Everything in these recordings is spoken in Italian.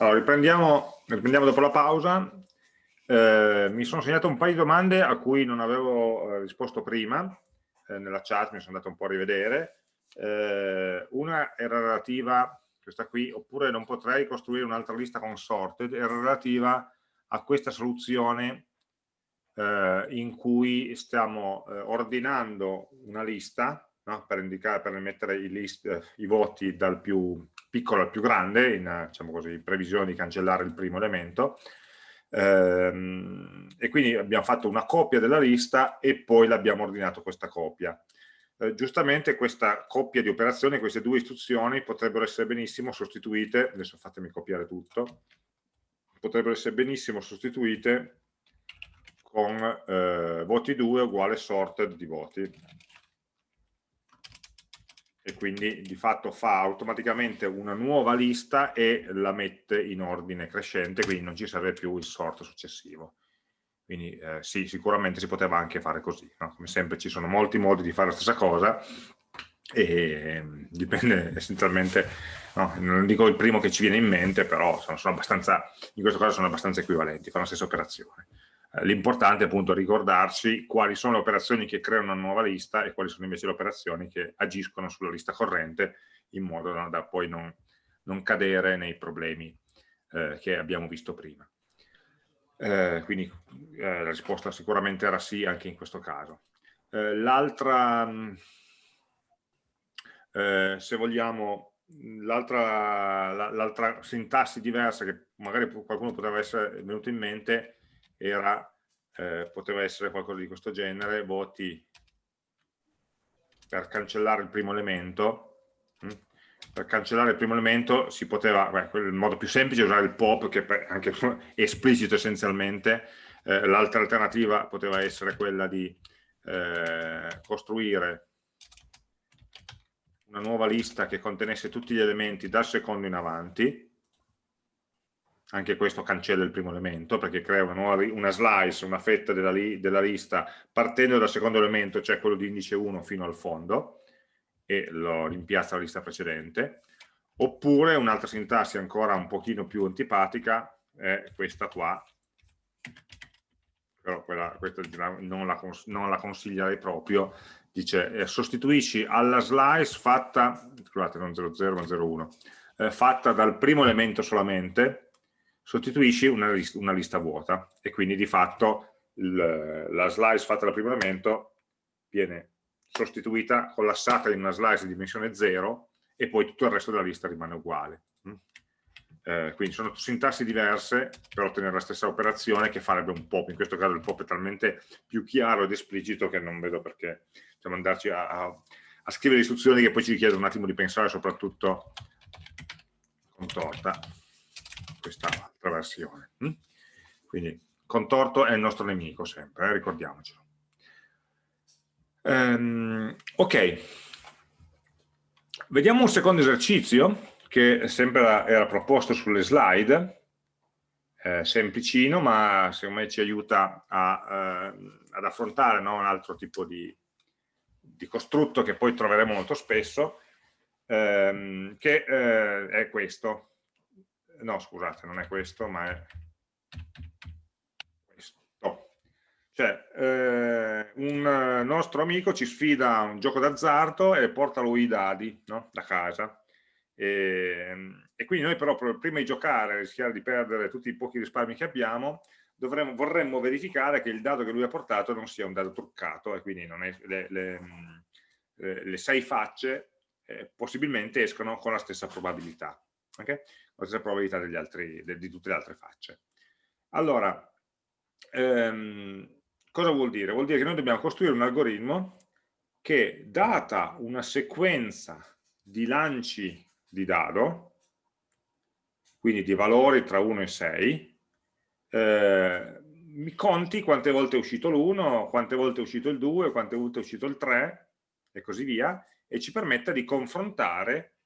Allora, riprendiamo, riprendiamo dopo la pausa. Eh, mi sono segnato un paio di domande a cui non avevo eh, risposto prima, eh, nella chat mi sono andato un po' a rivedere. Eh, una era relativa, questa qui, oppure non potrei costruire un'altra lista con sorted, era relativa a questa soluzione eh, in cui stiamo eh, ordinando una lista no? per, indicare, per mettere i, list, i voti dal più piccolo al più grande, in diciamo così, previsione di cancellare il primo elemento, ehm, e quindi abbiamo fatto una copia della lista e poi l'abbiamo ordinato questa copia. Eh, giustamente questa coppia di operazioni, queste due istruzioni potrebbero essere benissimo sostituite, adesso fatemi copiare tutto, potrebbero essere benissimo sostituite con eh, voti 2 uguale sorted di voti e quindi di fatto fa automaticamente una nuova lista e la mette in ordine crescente, quindi non ci serve più il sort successivo. Quindi eh, sì, sicuramente si poteva anche fare così, no? come sempre ci sono molti modi di fare la stessa cosa e ehm, dipende essenzialmente, no? non dico il primo che ci viene in mente, però sono, sono abbastanza, in questo caso sono abbastanza equivalenti, fanno la stessa operazione. Eh, l'importante è appunto ricordarci quali sono le operazioni che creano una nuova lista e quali sono invece le operazioni che agiscono sulla lista corrente in modo da, da poi non, non, cadere nei problemi eh, che abbiamo visto prima. Eh, quindi eh, la risposta sicuramente era sì anche in questo caso. Eh, l'altra, mm, eh, se vogliamo, l'altra sintassi diversa che magari qualcuno poteva essere venuto in mente era, eh, poteva essere qualcosa di questo genere, voti per cancellare il primo elemento, hm? per cancellare il primo elemento si poteva, beh, il modo più semplice è usare il pop che è anche esplicito essenzialmente, eh, l'altra alternativa poteva essere quella di eh, costruire una nuova lista che contenesse tutti gli elementi dal secondo in avanti, anche questo cancella il primo elemento perché crea una, nuova, una slice, una fetta della, li, della, lista partendo dal secondo elemento, cioè quello di indice 1 fino al fondo e lo rimpiazza la lista precedente. Oppure un'altra sintassi ancora un pochino più antipatica è questa qua. Però quella, questa non la, non la consiglierei proprio. Dice eh, sostituisci alla slice fatta scusate non 00 ma 01 eh, fatta dal primo elemento solamente sostituisci una lista, una lista vuota e quindi di fatto il, la slice fatta dal primo elemento viene sostituita, collassata in una slice di dimensione 0 e poi tutto il resto della lista rimane uguale. Mm? Eh, quindi sono sintassi diverse per ottenere la stessa operazione che farebbe un pop, in questo caso il pop è talmente più chiaro ed esplicito che non vedo perché diciamo, andarci a, a, a scrivere istruzioni che poi ci richiedono un attimo di pensare soprattutto con torta questa altra versione. Mm? Quindi contorto è il nostro nemico sempre, eh, ricordiamocelo. Um, ok, vediamo un secondo esercizio che sempre era, era proposto sulle slide, eh, semplicino ma secondo me ci aiuta a, eh, ad affrontare no, un altro tipo di, di, costrutto che poi troveremo molto spesso, ehm, che eh, è questo no scusate non è questo ma è questo cioè eh, un nostro amico ci sfida a un gioco d'azzardo e porta lui i dadi no? da casa e, e, quindi noi però prima di giocare rischiare di perdere tutti i pochi risparmi che abbiamo dovremmo, vorremmo verificare che il dado che lui ha portato non sia un dado truccato e quindi è, le, le, le, le, sei facce eh, possibilmente escono con la stessa probabilità okay? la stessa probabilità altri, de, di tutte le altre facce. Allora, ehm, cosa vuol dire? Vuol dire che noi dobbiamo costruire un algoritmo che, data una sequenza di lanci di dado, quindi di valori tra 1 e 6, eh, mi conti quante volte è uscito l'1, quante volte è uscito il 2, quante volte è uscito il 3 e così via, e ci permetta di confrontare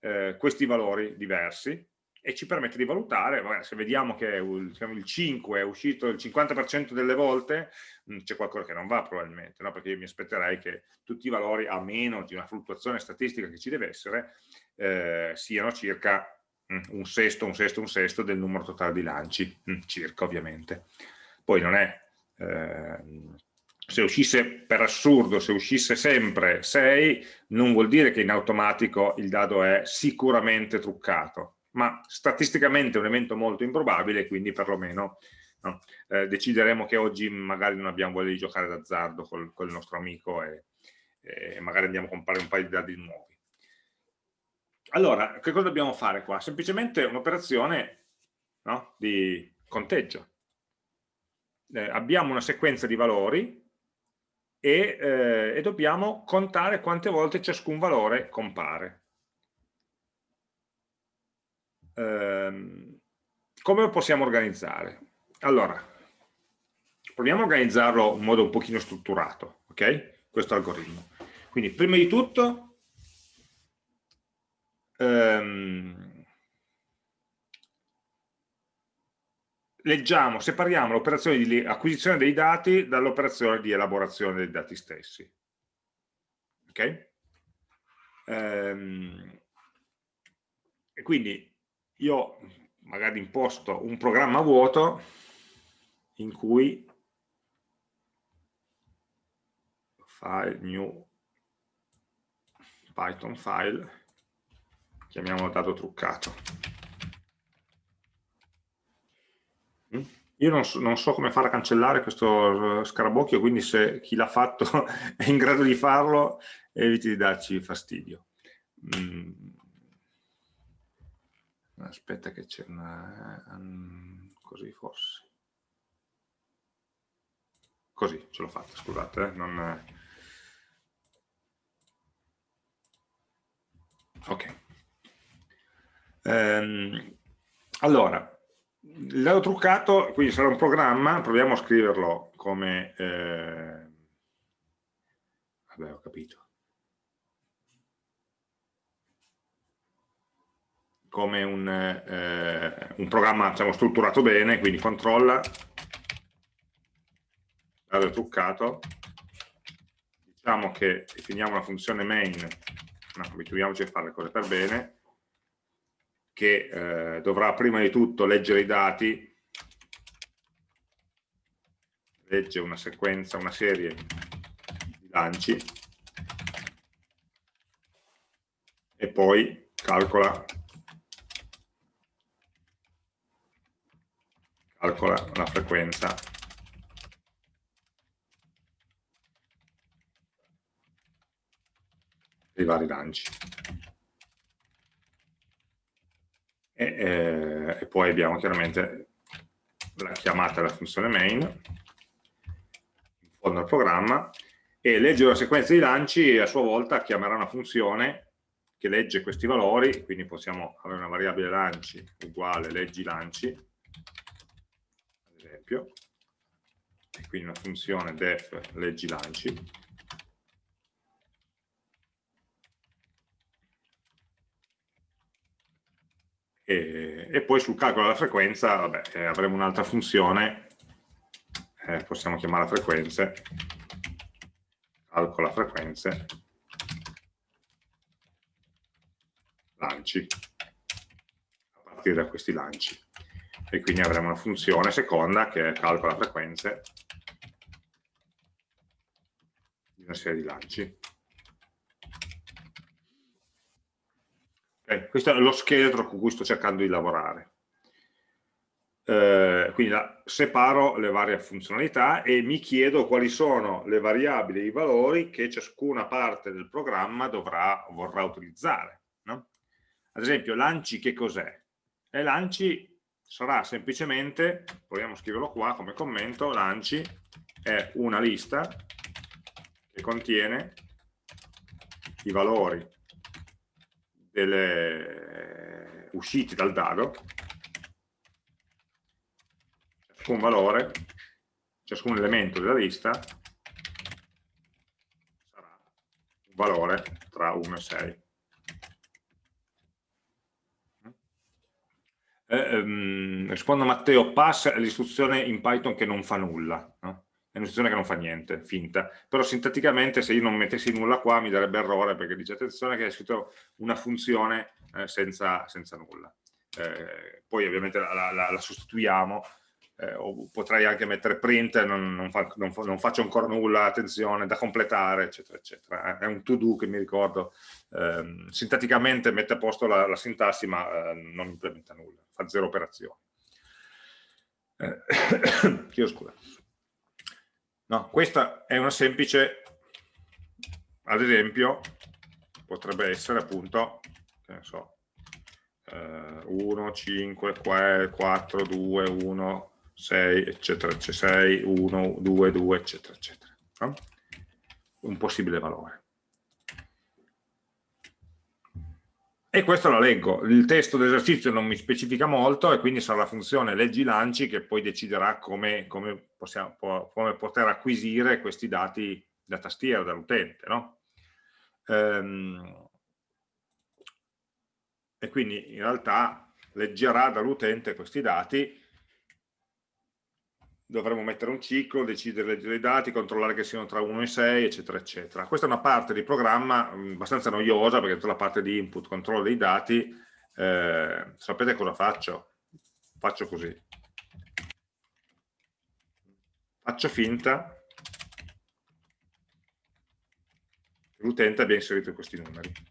eh, questi valori diversi e ci permette di valutare, se vediamo che il, il 5 è uscito il 50% delle volte, mm, c'è qualcosa che non va probabilmente, no? perché io mi aspetterei che tutti i valori, a meno di una fluttuazione statistica che ci deve essere, eh, siano circa mm, un sesto, un sesto, un sesto del numero totale di lanci, mm, circa ovviamente. Poi non è, eh, se uscisse per assurdo, se uscisse sempre 6, non vuol dire che in automatico il dado è sicuramente truccato, ma statisticamente è un evento molto improbabile, quindi perlomeno no, eh, decideremo che oggi magari non abbiamo voglia di giocare d'azzardo col, col nostro amico e, e magari andiamo a comprare un paio di dadi nuovi. Allora, che cosa dobbiamo fare qua? Semplicemente un'operazione no, di conteggio. Eh, abbiamo una sequenza di valori e, eh, e, dobbiamo contare quante volte ciascun valore compare. Eh, come lo possiamo organizzare? Allora, proviamo a organizzarlo in modo un pochino strutturato, ok? Questo algoritmo. Quindi, prima di tutto, ehm, leggiamo, separiamo l'operazione di acquisizione dei dati dall'operazione di elaborazione dei dati stessi. Ok? Ehm, e quindi io magari imposto un programma vuoto in cui file new python file chiamiamolo dato truccato. Mm? Io non so, non so, come fare a cancellare questo scarabocchio, quindi se chi l'ha fatto è in grado di farlo, eviti di darci fastidio. Mm. Aspetta che c'è una... Um, così forse. Così, ce l'ho fatta, scusate. Eh? Non... Ok. Ehm, allora, dado truccato, quindi sarà un programma, proviamo a scriverlo come... Eh, vabbè, ho capito. come un, eh, un programma diciamo, strutturato bene, quindi controlla. Dado truccato, diciamo che definiamo una funzione main, no, abituiamoci a fare le cose per bene, che eh, dovrà prima di tutto leggere i dati, legge una sequenza, una serie di lanci e poi calcola, calcola la frequenza dei vari lanci. E, eh, e poi abbiamo chiaramente la chiamata della funzione main in fondo al programma e legge una sequenza di lanci e a sua volta chiamerà una funzione che legge questi valori, quindi possiamo avere una variabile lanci uguale leggi lanci, ad esempio, e quindi una funzione def leggi lanci, e, e poi sul calcolo della frequenza vabbè, eh, avremo un'altra funzione, eh, possiamo chiamare frequenze, calcola frequenze, lanci, a partire da questi lanci. E quindi avremo una funzione seconda che calcola frequenze di una serie di lanci. Okay? Questo è lo scheletro con cui sto cercando di lavorare. Eh, quindi la, separo le varie funzionalità e mi chiedo quali sono le variabili e i valori che ciascuna parte del programma dovrà, vorrà utilizzare. No? Ad esempio, lanci che cos'è? Lanci sarà semplicemente, proviamo a scriverlo qua come commento, lanci è una lista che contiene i valori delle uscite dal dado, ciascun valore, ciascun elemento della lista sarà un valore tra 1 e 6. Eh, um, rispondo a Matteo, pass è l'istruzione in Python che non fa nulla. No? È un'istruzione che non fa niente, finta, però sintaticamente se io non mettessi nulla qua mi darebbe errore perché dice attenzione che hai scritto una funzione eh, senza, senza, nulla. eh, poi ovviamente la, la, la sostituiamo, eh, o potrei anche mettere print, non, non, fa, non, non, faccio ancora nulla, attenzione, da completare, eccetera, eccetera. È un to-do che mi ricordo, eh, sintaticamente mette a posto la, la sintassi, ma eh, non implementa nulla, fa zero operazioni. Eh, chiedo scusa. No, questa è una semplice, ad esempio, potrebbe essere appunto, che ne so, 1, 5, 4, 2, 1, 6, eccetera, 6, 1, 2, 2, eccetera, eccetera. No? Un possibile valore. E questo la leggo. Il testo d'esercizio non mi specifica molto e quindi sarà la funzione leggi lanci che poi deciderà come, come, possiamo, come poter acquisire questi dati da tastiera, dall'utente. No? Ehm, e quindi in realtà leggerà dall'utente questi dati dovremo mettere un ciclo, decidere leggere i dati, controllare che siano tra 1 e 6, eccetera, eccetera. Questa è una parte di programma mh, abbastanza noiosa, perché tutta la parte di input, controllo dei dati, eh, sapete cosa faccio? Faccio così. Faccio finta che l'utente abbia inserito questi numeri.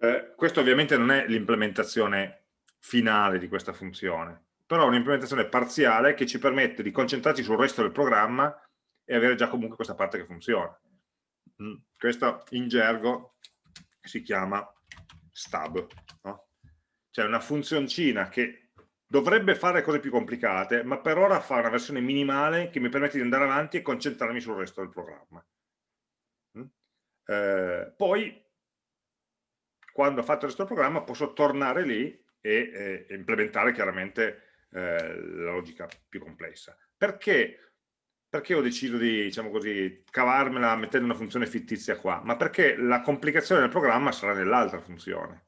Eh, questo ovviamente non è l'implementazione finale di questa funzione, però è un'implementazione parziale che ci permette di concentrarci sul resto del programma e avere già comunque questa parte che funziona. Mm. Questo in gergo si chiama stub, no? cioè una funzioncina che dovrebbe fare cose più complicate, ma per ora fa una versione minimale che mi permette di andare avanti e concentrarmi sul resto del programma. Mm. Eh, poi quando ho fatto il programma posso tornare lì e, e implementare chiaramente eh, la logica più complessa. Perché? Perché ho deciso di, diciamo così, cavarmela mettendo una funzione fittizia qua? Ma perché la complicazione del programma sarà nell'altra funzione.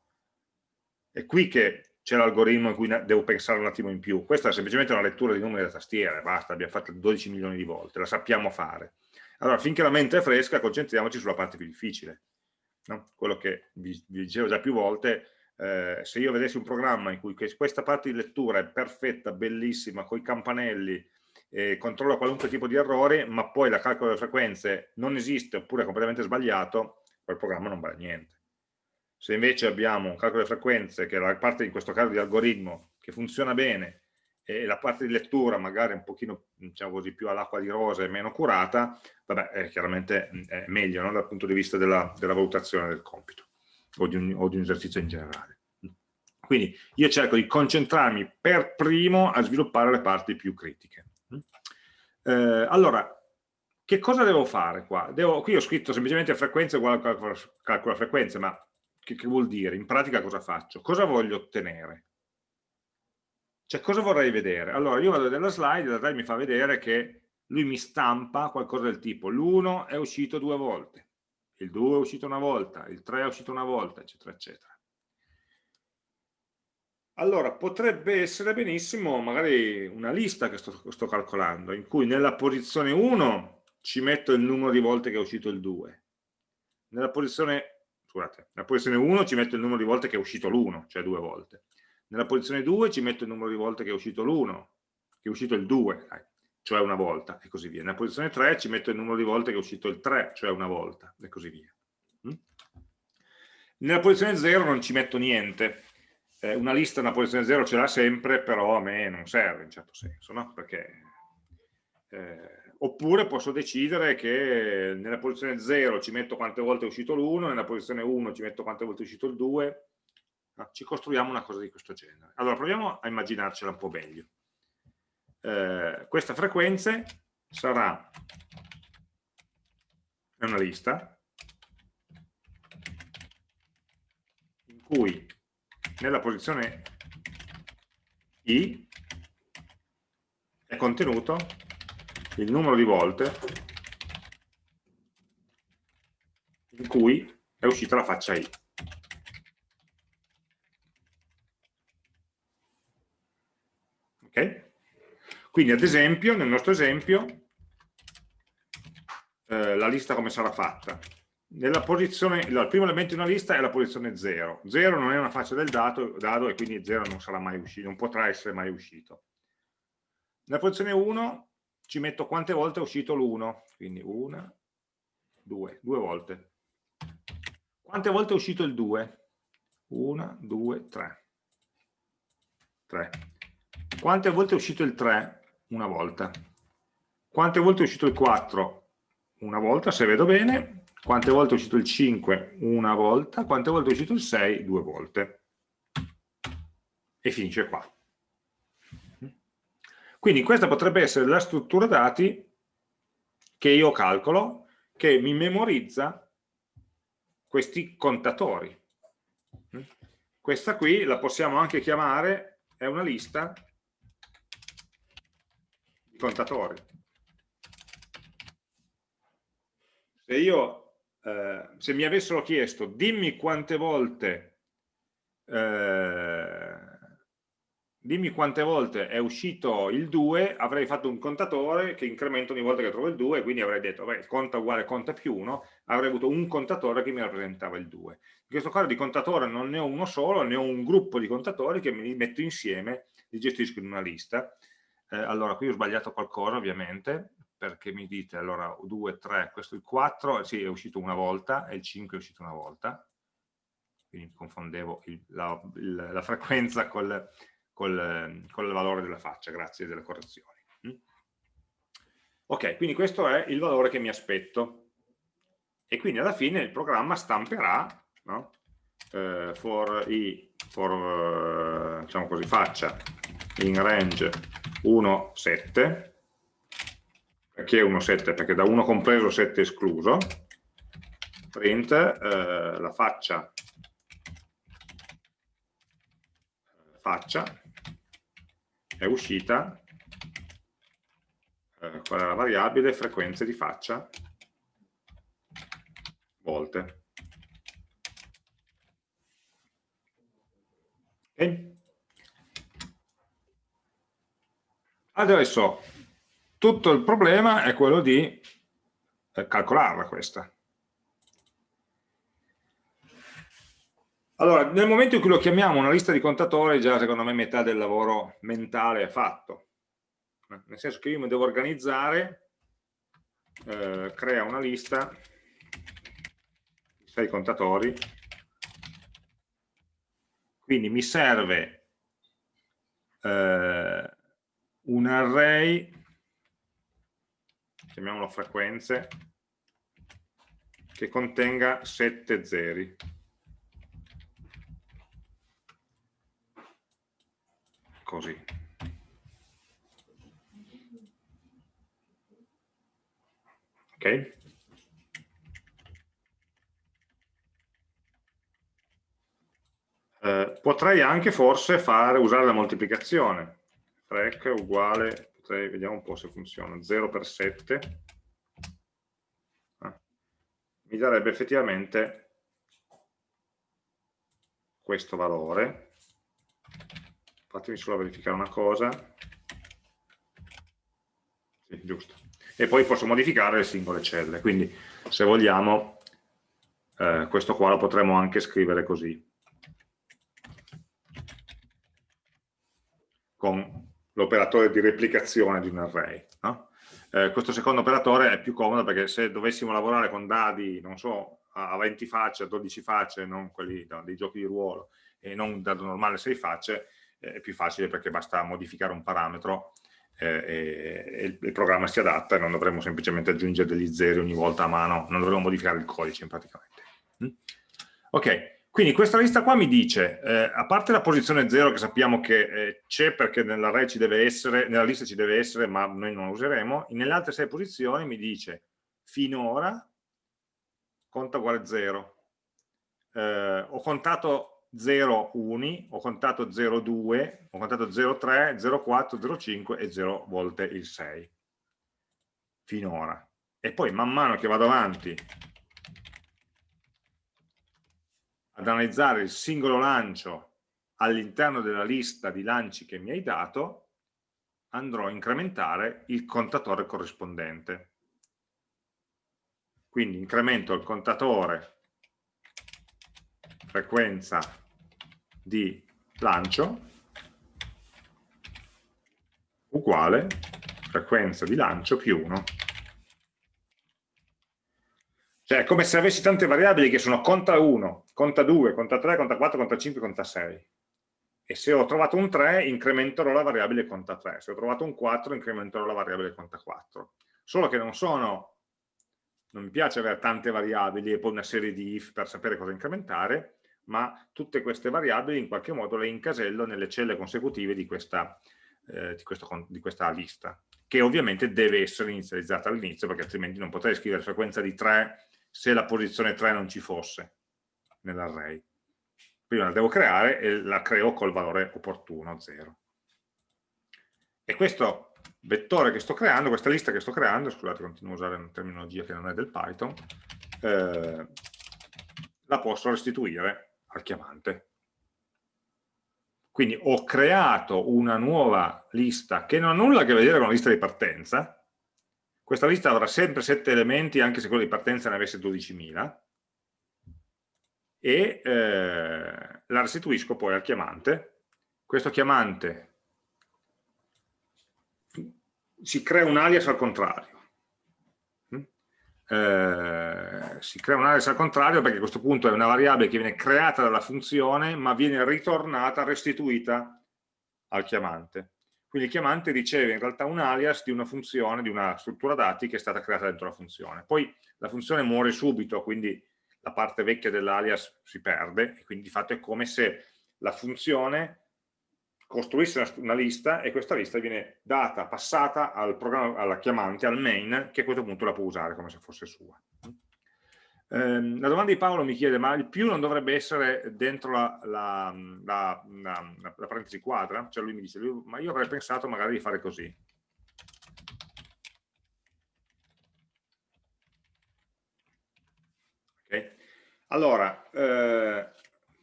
È qui che c'è l'algoritmo in cui devo pensare un attimo in più. Questa è semplicemente una lettura di numeri da tastiera, basta, abbiamo fatto 12 milioni di volte, la sappiamo fare. Allora, finché la mente è fresca, concentriamoci sulla parte più difficile no? quello che vi, vi, dicevo già più volte, eh, se io vedessi un programma in cui questa parte di lettura è perfetta, bellissima, con i campanelli, eh, controlla qualunque tipo di errore, ma poi la calcolo delle frequenze non esiste oppure è completamente sbagliato, quel programma non vale niente. Se invece abbiamo un calcolo delle frequenze, che è la parte in questo caso di algoritmo, che funziona bene, e la parte di lettura magari un pochino diciamo così, più all'acqua di rose e meno curata, vabbè, è chiaramente è meglio no? dal punto di vista della, della valutazione del compito o di, un, o di un esercizio in generale. Quindi io cerco di concentrarmi per primo a sviluppare le parti più critiche. Eh, allora, che cosa devo fare qua? Devo, qui ho scritto semplicemente frequenza uguale a calcola frequenze, ma che, che vuol dire? In pratica cosa faccio? Cosa voglio ottenere? Cioè, cosa vorrei vedere? Allora, io vado nella slide, la slide mi fa vedere che lui mi stampa qualcosa del tipo l'1 è uscito due volte, il 2 è uscito una volta, il 3 è uscito una volta, eccetera, eccetera. Allora, potrebbe essere benissimo magari una lista che sto, sto calcolando, in cui nella posizione 1 ci metto il numero di volte che è uscito il 2, nella posizione, scusate, nella posizione 1 ci metto il numero di volte che è uscito l'1, cioè due volte, nella posizione 2 ci metto il numero di volte che è uscito l'1, che è uscito il 2, dai, cioè una volta, e così via. Nella posizione 3 ci metto il numero di volte che è uscito il 3, cioè una volta, e così via. Mm? Nella posizione 0 non ci metto niente. Eh, una lista nella posizione 0 ce l'ha sempre, però a me non serve in certo senso, no? Perché... Eh, oppure posso decidere che nella posizione 0 ci metto quante volte è uscito l'1, nella posizione 1 ci metto quante volte è uscito il 2, ci costruiamo una cosa di questo genere. Allora proviamo a immaginarcela un po' meglio. Eh, questa frequenza sarà una lista in cui nella posizione i è contenuto il numero di volte in cui è uscita la faccia i. Okay? Quindi ad esempio, nel nostro esempio, eh, la lista come sarà fatta? nella posizione, il primo elemento di una lista è la posizione 0. 0 non è una faccia del dato, dado e quindi 0 non sarà mai uscito, non potrà essere mai uscito. Nella posizione 1 ci metto quante volte è uscito l'1, quindi 1, 2, due volte. Quante volte è uscito il 2? 1, 2, 3. 3. Quante volte è uscito il 3? Una volta. Quante volte è uscito il 4? Una volta, se vedo bene. Quante volte è uscito il 5? Una volta. Quante volte è uscito il 6? Due volte. E finisce qua. Quindi questa potrebbe essere la struttura dati che io calcolo, che mi memorizza questi contatori. Questa qui la possiamo anche chiamare, è una lista contatori. Se io eh, se mi avessero chiesto dimmi quante volte eh, dimmi quante volte è uscito il 2 avrei fatto un contatore che incrementa ogni volta che trovo il 2 quindi avrei detto beh, conta uguale conta più 1 avrei avuto un contatore che mi rappresentava il 2 in questo caso di contatore non ne ho uno solo ne ho un gruppo di contatori che mi metto insieme li gestisco in una lista eh, allora qui ho sbagliato qualcosa ovviamente perché mi dite allora 2, 3, questo è il 4, sì è uscito una volta e il 5 è uscito una volta, quindi confondevo il, la, il, la, frequenza col, col, col, valore della faccia, grazie delle correzioni. Mm? Ok, quindi questo è il valore che mi aspetto e quindi alla fine il programma stamperà no? eh, for i for eh, diciamo così faccia in range 1 7 perché 1 7? Perché da 1 compreso 7 escluso, print eh, la faccia, faccia è uscita, eh, qual è la variabile, frequenze di faccia, volte. Okay. Adesso tutto il problema è quello di eh, calcolarla questa. Allora, nel momento in cui lo chiamiamo una lista di contatori, già secondo me metà del lavoro mentale è fatto. Nel senso che io mi devo organizzare, eh, crea una lista, sei contatori, quindi mi serve eh, un array chiamiamolo frequenze, che contenga 7 zeri. Così. Ok? Eh, potrei anche forse fare, usare la moltiplicazione. Frec uguale 6, vediamo un po' se funziona, 0 per 7, ah, mi darebbe effettivamente questo valore. Fatemi solo verificare una cosa. Sì, giusto. E poi posso modificare le singole celle, quindi se vogliamo eh, questo qua lo potremmo anche scrivere così. Con l'operatore di replicazione di un array. No? Eh, questo secondo operatore è più comodo perché se dovessimo lavorare con dadi, non so, a 20 facce, a 12 facce, non quelli no, dei giochi di ruolo, e non un dado normale a 6 facce, eh, è più facile perché basta modificare un parametro eh, e, e, il programma si adatta e non dovremmo semplicemente aggiungere degli zeri ogni volta a mano, non dovremmo modificare il codice praticamente. Mm? Ok, quindi questa lista qua mi dice, eh, a parte la posizione 0 che sappiamo che eh, c'è perché deve essere, nella lista ci deve essere, ma noi non la useremo, nelle altre 6 posizioni mi dice finora conta uguale 0. Eh, ho contato 0 uni, ho contato 0 2, ho contato 0 3, 0 4, 0 5 e 0 volte il 6. Finora. E poi man mano che vado avanti ad analizzare il singolo lancio all'interno della lista di lanci che mi hai dato, andrò a incrementare il contatore corrispondente. quindi incremento il contatore frequenza di lancio uguale frequenza di lancio più 1. Cioè è come se avessi tante variabili che sono conta 1, conta 2, conta 3, conta 4, conta 5, conta 6. E se ho trovato un 3 incrementerò la variabile conta 3, se ho trovato un 4 incrementerò la variabile conta 4. Solo che non sono, non mi piace avere tante variabili e poi una serie di if per sapere cosa incrementare, ma tutte queste variabili in qualche modo le incasello nelle celle consecutive di questa, eh, di, questo, di questa lista, che ovviamente deve essere inizializzata all'inizio, perché altrimenti non potrei scrivere frequenza di 3 se la posizione 3 non ci fosse nell'array. Prima la devo creare e la creo col valore opportuno, 0. E questo vettore che sto creando, questa lista che sto creando, scusate continuo a usare una terminologia che non è del Python, eh, la posso restituire al chiamante. Quindi ho creato una nuova lista che non ha nulla a che vedere con la lista di partenza, questa lista avrà sempre 7 elementi anche se quella di partenza ne avesse 12.000 e eh, la restituisco poi al chiamante. Questo chiamante si crea un alias al contrario. Eh, si crea un alias al contrario perché a questo punto è una variabile che viene creata dalla funzione ma viene ritornata, restituita al chiamante. Quindi il chiamante riceve in realtà un alias di una funzione, di una struttura dati che è stata creata dentro la funzione. Poi la funzione muore subito, quindi la parte vecchia dell'alias si perde, e quindi di fatto è come se la funzione costruisse una, lista e questa lista viene data, passata al alla chiamante, al main, che a questo punto la può usare come se fosse sua. Ehm, la domanda di Paolo mi chiede, ma il più non dovrebbe essere dentro la, la, la, la parentesi quadra? Cioè lui mi dice, lui, ma io avrei pensato magari di fare così. Okay. Allora, eh,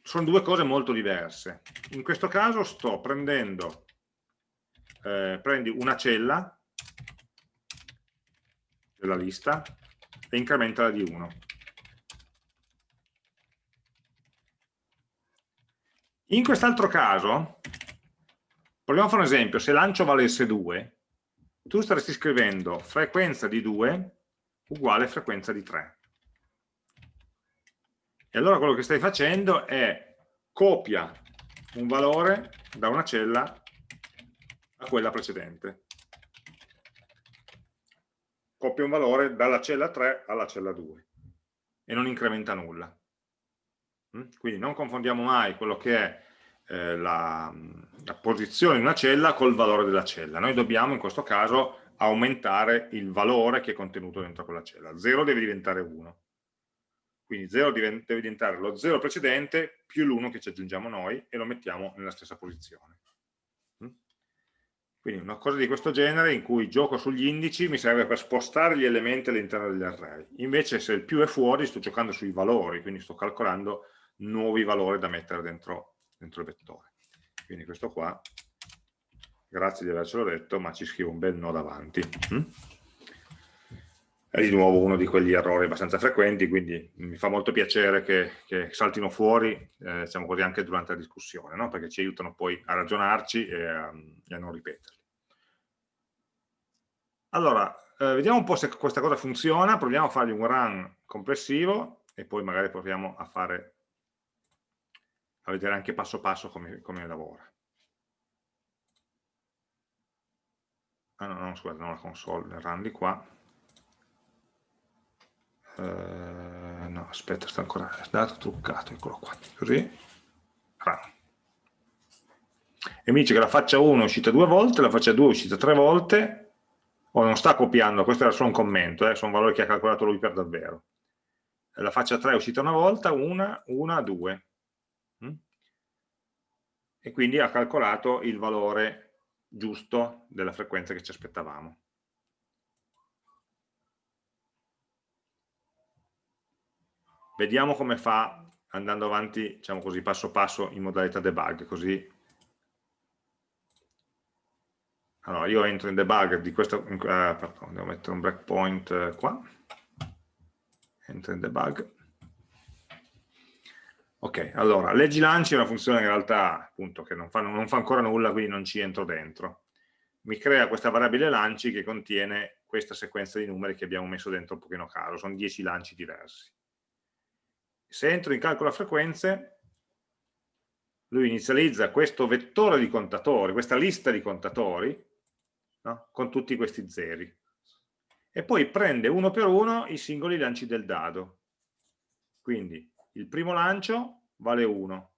sono due cose molto diverse. In questo caso sto prendendo, eh, prendi una cella della lista e incrementala di 1 In quest'altro caso, proviamo a fare un esempio, se lancio valesse 2, tu staresti scrivendo frequenza di 2 uguale frequenza di 3. E allora quello che stai facendo è copia un valore da una cella a quella precedente. Copia un valore dalla cella 3 alla cella 2 e non incrementa nulla. Mm? Quindi non confondiamo mai quello che è eh, la, la, posizione di una cella col valore della cella. Noi dobbiamo in questo caso aumentare il valore che è contenuto dentro quella cella. 0 deve diventare 1. Quindi 0 deve diventare lo 0 precedente più l'1 che ci aggiungiamo noi e lo mettiamo nella stessa posizione. Mm? Quindi una cosa di questo genere in cui gioco sugli indici mi serve per spostare gli elementi all'interno degli array. Invece se il più è fuori sto giocando sui valori, quindi sto calcolando nuovi valori da mettere dentro, dentro il vettore. Quindi questo qua, grazie di avercelo detto, ma ci scrivo un bel no davanti. Mm? È di nuovo uno di quegli errori abbastanza frequenti, quindi mi fa molto piacere che, che saltino fuori, eh, diciamo così, anche durante la discussione, no? perché ci aiutano poi a ragionarci e a, e a non ripeterli. Allora, eh, vediamo un po' se questa cosa funziona, proviamo a fargli un run complessivo e poi magari proviamo a fare a vedere anche passo passo come, come lavora. Ah no, no, scusate, non la console, run di qua. Uh, no, aspetta, sta ancora dato truccato, eccolo qua, così, run. E mi dice che la faccia 1 è uscita due volte, la faccia 2 è uscita tre volte, o non sta copiando, questo era solo un commento, eh, sono valori che ha calcolato lui per davvero. La faccia 3 è uscita una volta, una, una, due. Mm? e quindi ha calcolato il valore giusto della frequenza che ci aspettavamo. Vediamo come fa andando avanti, diciamo così, passo passo in modalità debug, così allora io entro in debug di questo, eh, pardon, devo mettere un breakpoint eh, qua, enter in debug. Ok, allora, leggi lanci è una funzione in realtà appunto che non fa, non fa ancora nulla, quindi non ci entro dentro. Mi crea questa variabile lanci che contiene questa sequenza di numeri che abbiamo messo dentro un pochino caro, sono 10 lanci diversi. Se entro in calcolo frequenze, lui inizializza questo vettore di contatori, questa lista di contatori, no? con tutti questi zeri. E poi prende uno per uno i singoli lanci del dado. Quindi il primo lancio vale 1,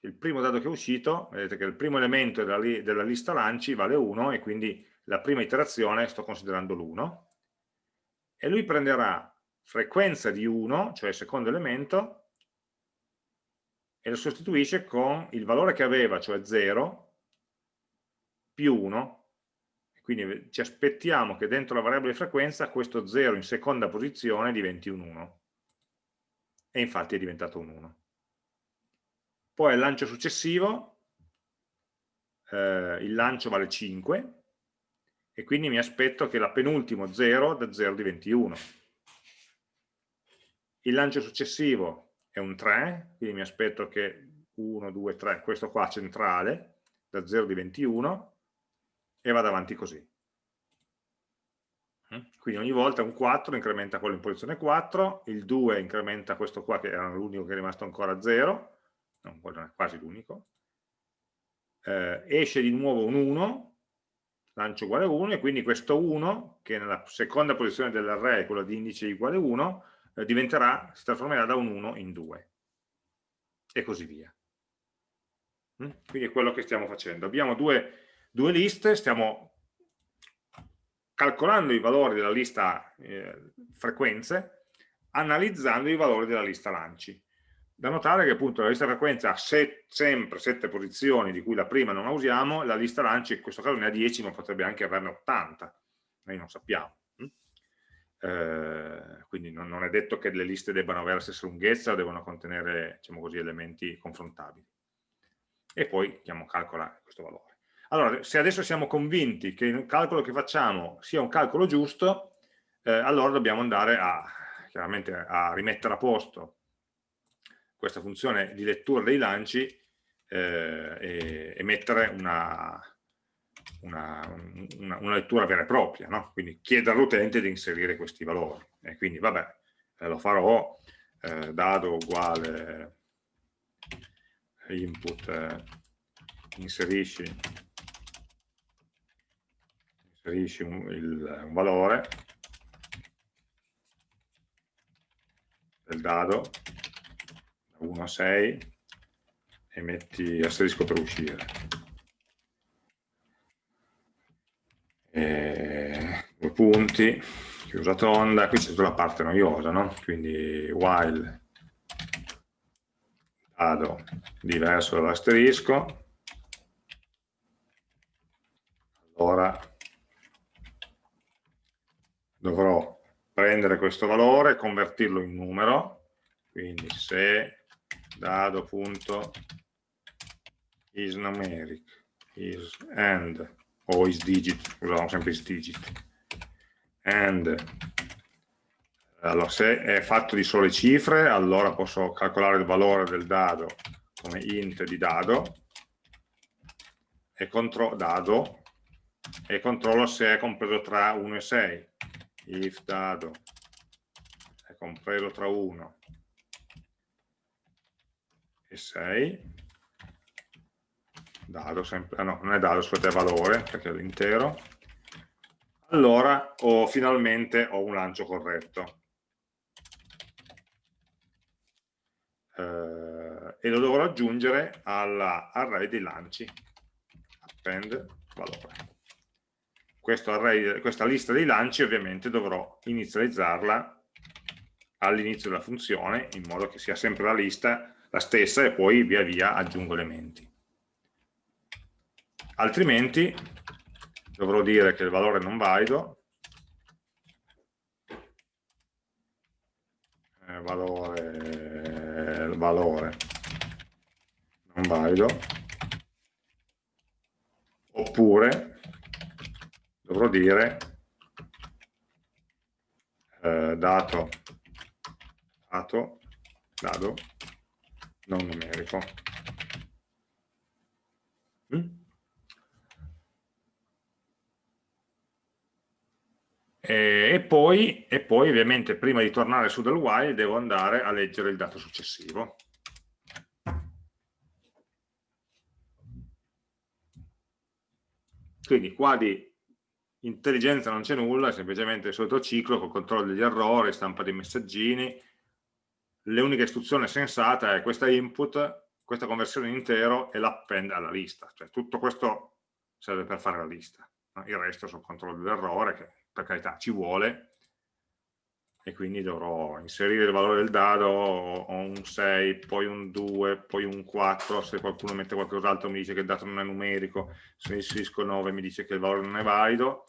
il primo dado che è uscito, vedete che il primo elemento della, li della lista lanci vale 1 e quindi la prima iterazione sto considerando l'1 e lui prenderà frequenza di 1, cioè il secondo elemento, e lo sostituisce con il valore che aveva, cioè 0, più 1, quindi ci aspettiamo che dentro la variabile frequenza questo 0 in seconda posizione diventi un 1 e infatti è diventato un 1. Poi al lancio successivo, eh, il lancio vale 5 e quindi mi aspetto che la penultimo 0 da 0 diventi 1. Il lancio successivo è un 3, quindi mi aspetto che 1, 2, 3, questo qua centrale, da 0 diventi 1 e vado avanti così. Mm? Quindi ogni volta un 4 incrementa quello in posizione 4, il 2 incrementa questo qua che era l'unico che è rimasto ancora a 0, non, non è quasi l'unico, eh, esce di nuovo un 1, lancio uguale 1 e quindi questo 1 che nella seconda posizione dell'array, quello di indice uguale 1, eh, diventerà, si trasformerà da un 1 in 2 e così via. Mm? Quindi è quello che stiamo facendo. Abbiamo due, due liste, stiamo calcolando i valori della lista eh, frequenze, analizzando i valori della lista lanci. Da notare che appunto la lista frequenze ha set, sempre sette posizioni, di cui la prima non la usiamo, la lista lanci in questo caso ne ha 10, ma potrebbe anche averne 80, noi non sappiamo. Hm? Eh, quindi non, non, è detto che le liste debbano avere la stessa lunghezza o devono contenere diciamo così, elementi confrontabili. E poi chiamo calcola questo valore. Allora, se adesso siamo convinti che il calcolo che facciamo sia un calcolo giusto, eh, allora dobbiamo andare a, chiaramente a rimettere a posto questa funzione di lettura dei lanci eh, e, e, mettere una, una, una, una, lettura vera e propria, no? quindi chiedere all'utente di inserire questi valori. E quindi vabbè, eh, lo farò, eh, dado uguale input, eh, inserisci inserisci un, il, un valore del dado da 1 a 6 e metti asterisco per uscire. E due punti, chiusa tonda, qui c'è tutta la parte noiosa, no? quindi while dado diverso dall'asterisco, allora dovrò prendere questo valore convertirlo in numero, quindi se dado.is numeric is and o is digit, usiamo sempre is digit, and allora se è fatto di sole cifre allora posso calcolare il valore del dado come int di dado e, dado, e controllo se è compreso tra 1 e 6 if dado compreso tra 1 e 6 dado sempre, ah no, non è dado, scusate, è valore perché è l'intero. Allora ho, finalmente ho un lancio corretto. Eh, e lo dovrò aggiungere all'array dei lanci. Append valore. Array, questa lista dei lanci ovviamente dovrò inizializzarla all'inizio della funzione in modo che sia sempre la lista la stessa e poi via via aggiungo elementi. Altrimenti dovrò dire che il valore non valido, eh, valore, valore non valido, oppure dovrò dire eh, dato dato, dado non numerico. Mm? E, poi, e poi ovviamente prima di tornare su del while devo andare a leggere il dato successivo. Quindi qua di intelligenza non c'è nulla, semplicemente il solito ciclo con controllo degli errori, stampa dei messaggini. L'unica istruzione sensata è questa input, questa conversione in intero e l'append alla lista. Cioè tutto questo serve per fare la lista. Il resto sono controllo dell'errore, che per carità ci vuole, e quindi dovrò inserire il valore del dado, ho un 6, poi un 2, poi un 4, se qualcuno mette qualcos'altro mi dice che il dato non è numerico, se inserisco 9 mi dice che il valore non è valido,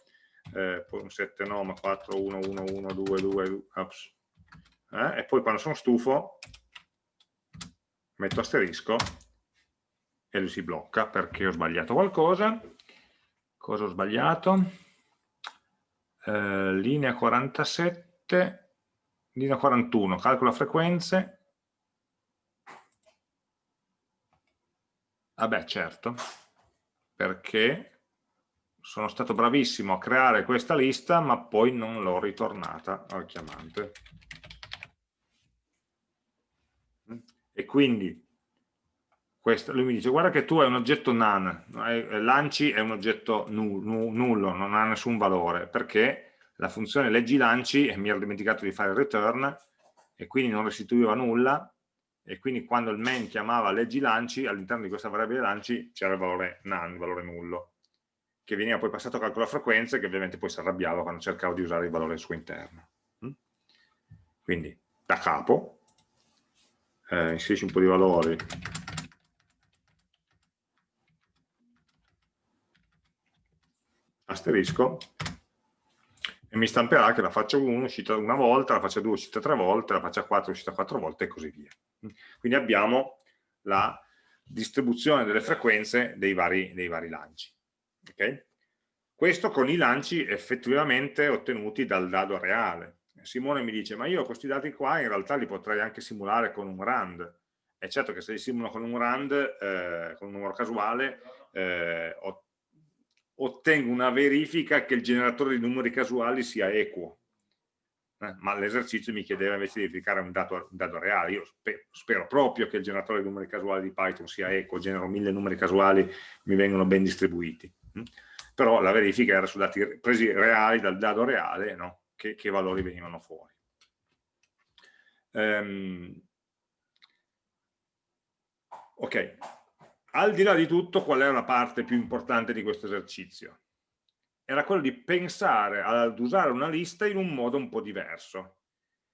eh, poi un 7 no, ma 4, 1, 1, 1, 2, 2, ups. Eh? e poi quando sono stufo metto asterisco e lui si blocca perché ho sbagliato qualcosa. Cosa ho sbagliato? Eh, linea 47, linea 41, calcola frequenze. Vabbè, certo, perché sono stato bravissimo a creare questa lista ma poi non l'ho ritornata al chiamante e quindi questo, lui mi dice guarda che tu hai un oggetto none lanci è un oggetto nullo non ha nessun valore perché la funzione leggi lanci e mi ero dimenticato di fare il return e quindi non restituiva nulla e quindi quando il main chiamava leggi lanci all'interno di questa variabile lanci c'era il valore none, il valore nullo che veniva poi passato a calcolo a frequenze che ovviamente poi si arrabbiava quando cercavo di usare il valore al suo interno. Mm? Quindi da capo eh, inserisci un po' di valori asterisco e mi stamperà che la faccia 1 uscita una volta, la faccia 2 uscita tre volte, la faccia 4 uscita quattro volte e così via. Quindi abbiamo la distribuzione delle frequenze dei vari, dei vari lanci. Okay? Questo con i lanci effettivamente ottenuti dal dado reale. Simone mi dice, ma io questi dati qua in realtà li potrei anche simulare con un rand. È certo che se li simulo con un rand, eh, con un numero casuale, eh, ottengo una verifica che il generatore di numeri casuali sia equo. Eh, ma l'esercizio mi chiedeva invece di verificare un dato, un dato reale. Io spe spero proprio che il generatore di numeri casuali di Python sia equo, genero mille numeri casuali, mi vengono ben distribuiti. Mm? però la verifica era su dati presi reali dal dato reale no? Che, che, valori venivano fuori. Um, ok, al di là di tutto qual era la parte più importante di questo esercizio? Era quello di pensare ad usare una lista in un modo un po' diverso.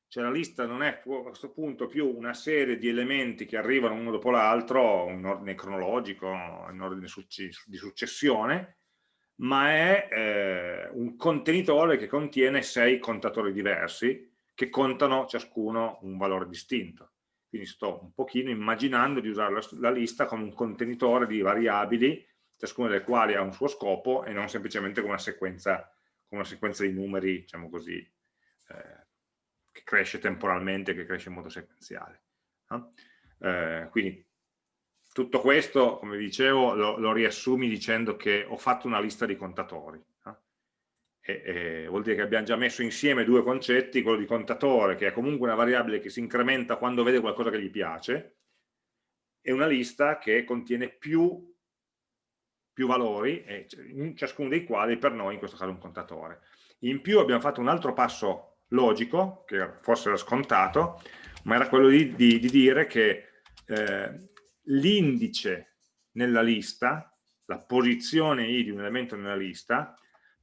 Cioè la lista non è a questo punto più una serie di elementi che arrivano uno dopo l'altro in ordine cronologico, in ordine di successione, ma è eh, un contenitore che contiene sei contatori diversi che contano ciascuno un valore distinto. Quindi sto un pochino immaginando di usare la, la lista come un contenitore di variabili, ciascuna delle quali ha un suo scopo e non semplicemente come una sequenza, come una sequenza di numeri, diciamo così, eh, che cresce temporalmente, che cresce in modo sequenziale. Eh, quindi tutto questo, come dicevo, lo, lo, riassumi dicendo che ho fatto una lista di contatori. E, e vuol dire che abbiamo già messo insieme due concetti, quello di contatore, che è comunque una variabile che si incrementa quando vede qualcosa che gli piace, e una lista che contiene più, più valori, ciascuno dei quali per noi in questo caso è un contatore. In più abbiamo fatto un altro passo logico, che forse era scontato, ma era quello di, di, di dire che eh, l'indice nella lista, la posizione i di un elemento nella lista,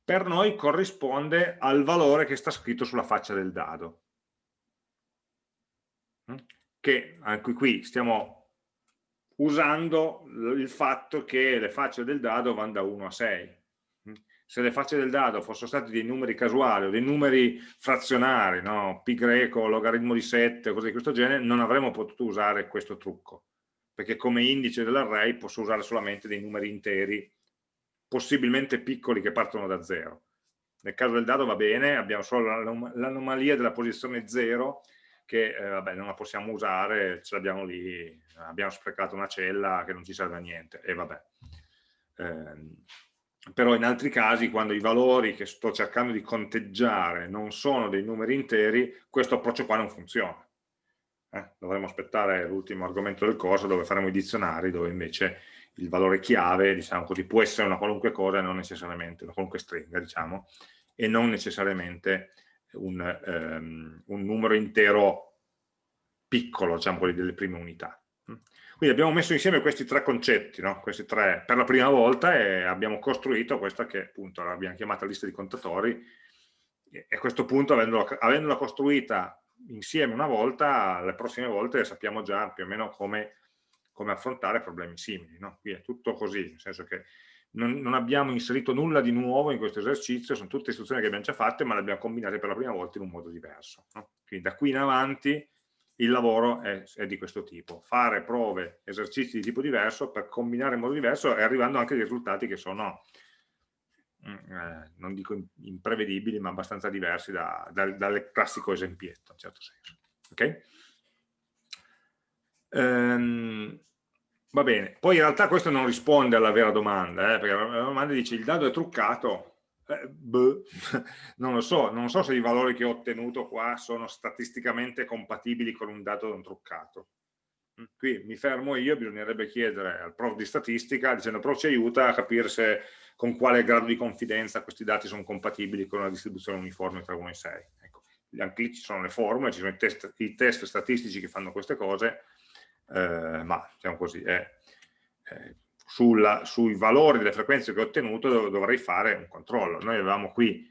per noi corrisponde al valore che sta scritto sulla faccia del dado. Mm? Che anche qui stiamo usando il fatto che le facce del dado vanno da 1 a 6. Mm? Se le facce del dado fossero state dei numeri casuali o dei numeri frazionari, no? pi greco, logaritmo di 7, cose di questo genere, non avremmo potuto usare questo trucco perché come indice dell'array posso usare solamente dei numeri interi, possibilmente piccoli che partono da zero. Nel caso del dado va bene, abbiamo solo l'anomalia della posizione 0, che eh, vabbè, non la possiamo usare, ce l'abbiamo lì, abbiamo sprecato una cella che non ci serve a niente, e vabbè. Eh, però in altri casi, quando i valori che sto cercando di conteggiare non sono dei numeri interi, questo approccio qua non funziona. Eh, dovremmo aspettare l'ultimo argomento del corso dove faremo i dizionari, dove invece il valore chiave, diciamo così, può essere una qualunque cosa, non necessariamente, una qualunque stringa, diciamo, e non necessariamente un, um, un numero intero piccolo, diciamo, quelli delle prime unità. Quindi abbiamo messo insieme questi tre concetti, no? questi tre per la prima volta e abbiamo costruito questa che appunto l'abbiamo chiamata lista di contatori e a questo punto avendola, avendola costruita insieme una volta, le prossime volte sappiamo già più o meno come, come affrontare problemi simili. No? Qui è tutto così, nel senso che non, non, abbiamo inserito nulla di nuovo in questo esercizio, sono tutte istruzioni che abbiamo già fatte, ma le abbiamo combinate per la prima volta in un modo diverso. No? Quindi da qui in avanti il lavoro è, è, di questo tipo, fare prove, esercizi di tipo diverso per combinare in modo diverso e arrivando anche a risultati che sono, eh, non dico imprevedibili, ma abbastanza diversi da, da, dal classico esempietto, in certo senso. Okay? Ehm, Va bene, poi in realtà questo non risponde alla vera domanda, eh, perché la domanda dice il dado è truccato, eh, boh, non lo so, non so se i valori che ho ottenuto qua sono statisticamente compatibili con un dato non truccato. Mm, qui mi fermo io, bisognerebbe chiedere al prof di statistica, dicendo prof ci aiuta a capire se con quale grado di confidenza questi dati sono compatibili con una distribuzione uniforme tra 1 e 6. Ecco, anche lì ci sono le formule, ci sono i test, i test statistici che fanno queste cose, eh, ma diciamo così, eh, eh, sulla, sui valori delle frequenze che ho ottenuto dov dovrei fare un controllo. Noi avevamo qui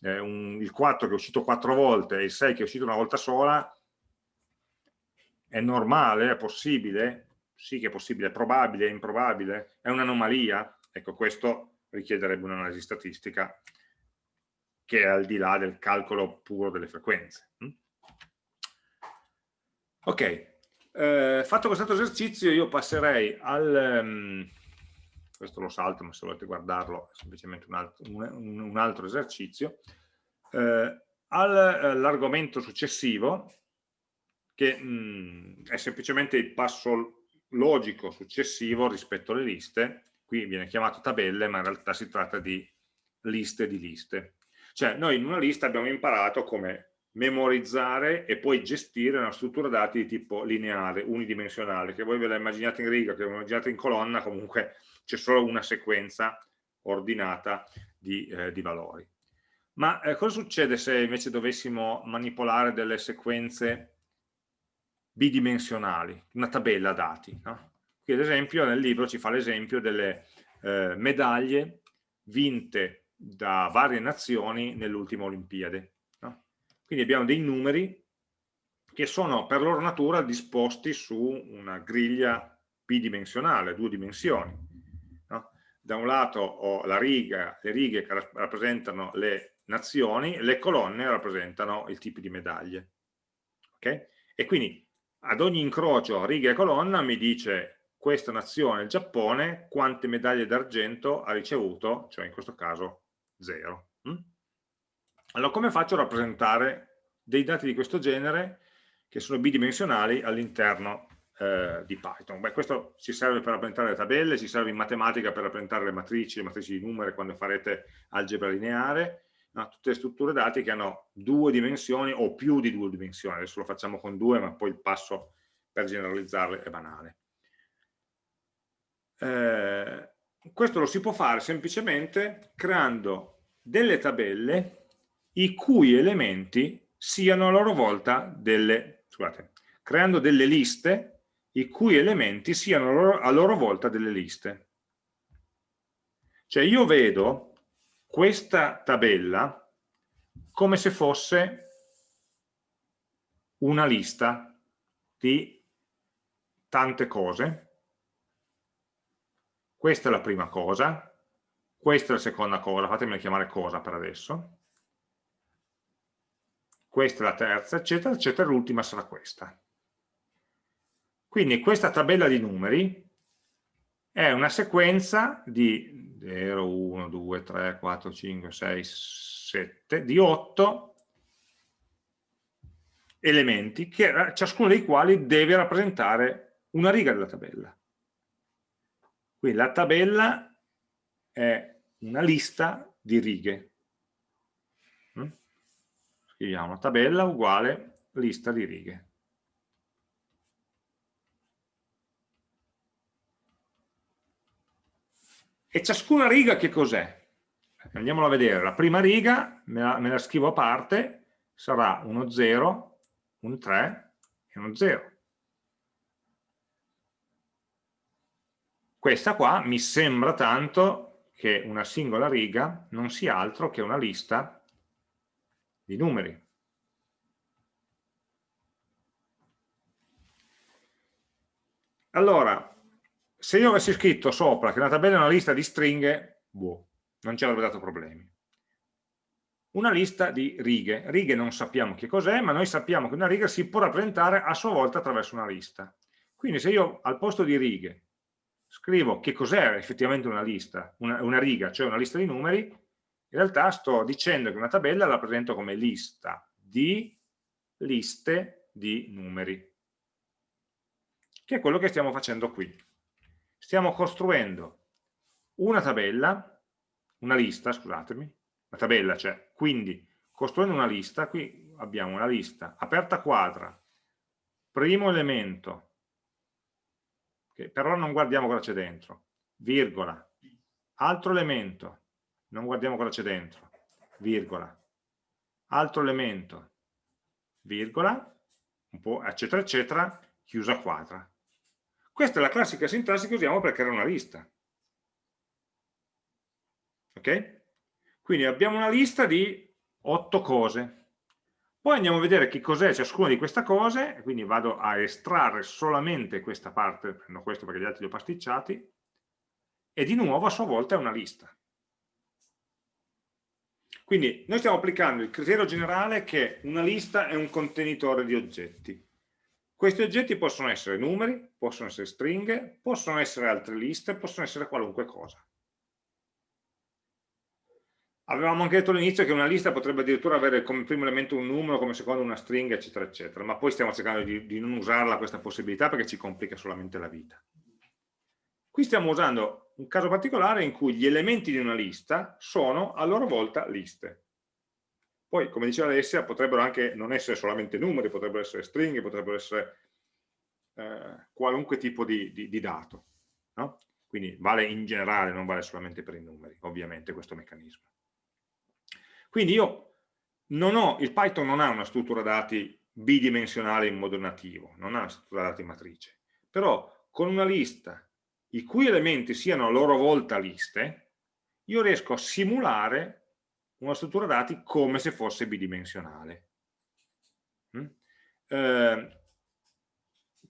eh, un, il 4 che è uscito 4 volte e il 6 che è uscito una volta sola, è normale, è possibile? Sì che è possibile, è probabile, è improbabile, è un'anomalia? Ecco, questo richiederebbe un'analisi statistica che è al di là del calcolo puro delle frequenze. Mm? Ok, eh, fatto questo esercizio io passerei al... Um, questo lo salto, ma se volete guardarlo è semplicemente un altro, un, un altro esercizio, eh, all'argomento successivo, che mh, mm, è semplicemente il passo logico successivo rispetto alle liste, qui viene chiamato tabelle, ma in realtà si tratta di liste di liste. Cioè noi in una lista abbiamo imparato come memorizzare e poi gestire una struttura dati di tipo lineare, unidimensionale, che voi ve la immaginate in riga, che ve la immaginate in colonna, comunque c'è solo una sequenza ordinata di, eh, di valori. Ma eh, cosa succede se invece dovessimo manipolare delle sequenze bidimensionali, una tabella dati? No? Qui ad esempio nel libro ci fa l'esempio delle eh, medaglie vinte da varie nazioni nell'ultima Olimpiade quindi abbiamo dei numeri che sono per loro natura disposti su una griglia bidimensionale, due dimensioni. No? Da un lato ho la riga, le righe che rappresentano le nazioni, le colonne rappresentano il tipo di medaglie. Okay? E quindi ad ogni incrocio riga e colonna mi dice questa nazione, il Giappone, quante medaglie d'argento ha ricevuto, cioè in questo caso zero. Mm? Allora, come faccio a rappresentare dei dati di questo genere che sono bidimensionali all'interno eh, di Python? Beh, questo ci serve per rappresentare le tabelle, ci serve in matematica per rappresentare le matrici, le matrici di numeri quando farete algebra lineare, no? tutte le strutture dati che hanno due dimensioni o più di due dimensioni, adesso lo facciamo con due, ma poi il passo per generalizzarle è banale. Eh, questo lo si può fare semplicemente creando delle tabelle i cui elementi siano a loro volta delle, scusate, creando delle liste i cui elementi siano a loro volta delle liste. Cioè io vedo questa tabella come se fosse una lista di tante cose. Questa è la prima cosa, questa è la seconda cosa, fatemela chiamare cosa per adesso, questa è la terza, eccetera, eccetera, l'ultima sarà questa. Quindi questa tabella di numeri è una sequenza di 0, 1, 2, 3, 4, 5, 6, 7, di 8 elementi, che, ciascuno dei quali deve rappresentare una riga della tabella. Quindi la tabella è una lista di righe. Mm? Scriviamo tabella uguale lista di righe. E ciascuna riga che cos'è? Andiamola a vedere. La prima riga me la, me la scrivo a parte, sarà uno 0, un 3 e uno 0. Questa qua mi sembra tanto che una singola riga non sia altro che una lista di numeri. Allora, se io avessi scritto sopra che una tabella è una lista di stringhe, boh, non ci avrebbe dato problemi. Una lista di righe. Righe non sappiamo che cos'è, ma noi sappiamo che una riga si può rappresentare a sua volta attraverso una lista. Quindi se io al posto di righe scrivo che cos'è effettivamente una lista, una, una riga, cioè una lista di numeri, in realtà sto dicendo che una tabella la rappresento come lista di liste di numeri, che è quello che stiamo facendo qui stiamo costruendo una tabella, una lista, scusatemi, una tabella cioè, quindi costruendo una lista, qui abbiamo una lista aperta quadra, primo elemento, che però non guardiamo cosa c'è dentro, virgola, altro elemento, non guardiamo cosa c'è dentro, virgola, altro elemento, virgola, un po', eccetera, eccetera, chiusa quadra. Questa è la classica sintassi che usiamo per creare una lista. Ok? Quindi abbiamo una lista di otto cose. Poi andiamo a vedere che cos'è ciascuna di queste cose, quindi vado a estrarre solamente questa parte, prendo questo perché gli altri li ho pasticciati, e di nuovo a sua volta è una lista. Quindi noi stiamo applicando il criterio generale che una lista è un contenitore di oggetti. Questi oggetti possono essere numeri, possono essere stringhe, possono essere altre liste, possono essere qualunque cosa. Avevamo anche detto all'inizio che una lista potrebbe addirittura avere come primo elemento un numero, come secondo una stringa, eccetera, eccetera, ma poi stiamo cercando di, di non usarla questa possibilità perché ci complica solamente la vita. Qui stiamo usando un caso particolare in cui gli elementi di una lista sono a loro volta liste. Poi, come diceva Alessia, potrebbero anche non essere solamente numeri, potrebbero essere stringhe, potrebbero essere eh, qualunque tipo di, di, di dato. No? Quindi vale in generale, non vale solamente per i numeri, ovviamente, questo meccanismo. Quindi io non ho, il Python non ha una struttura dati bidimensionale in modo nativo, non ha una struttura dati matrice, però con una lista i cui elementi siano a loro volta liste, io riesco a simulare una struttura dati come se fosse bidimensionale. Mm? Eh,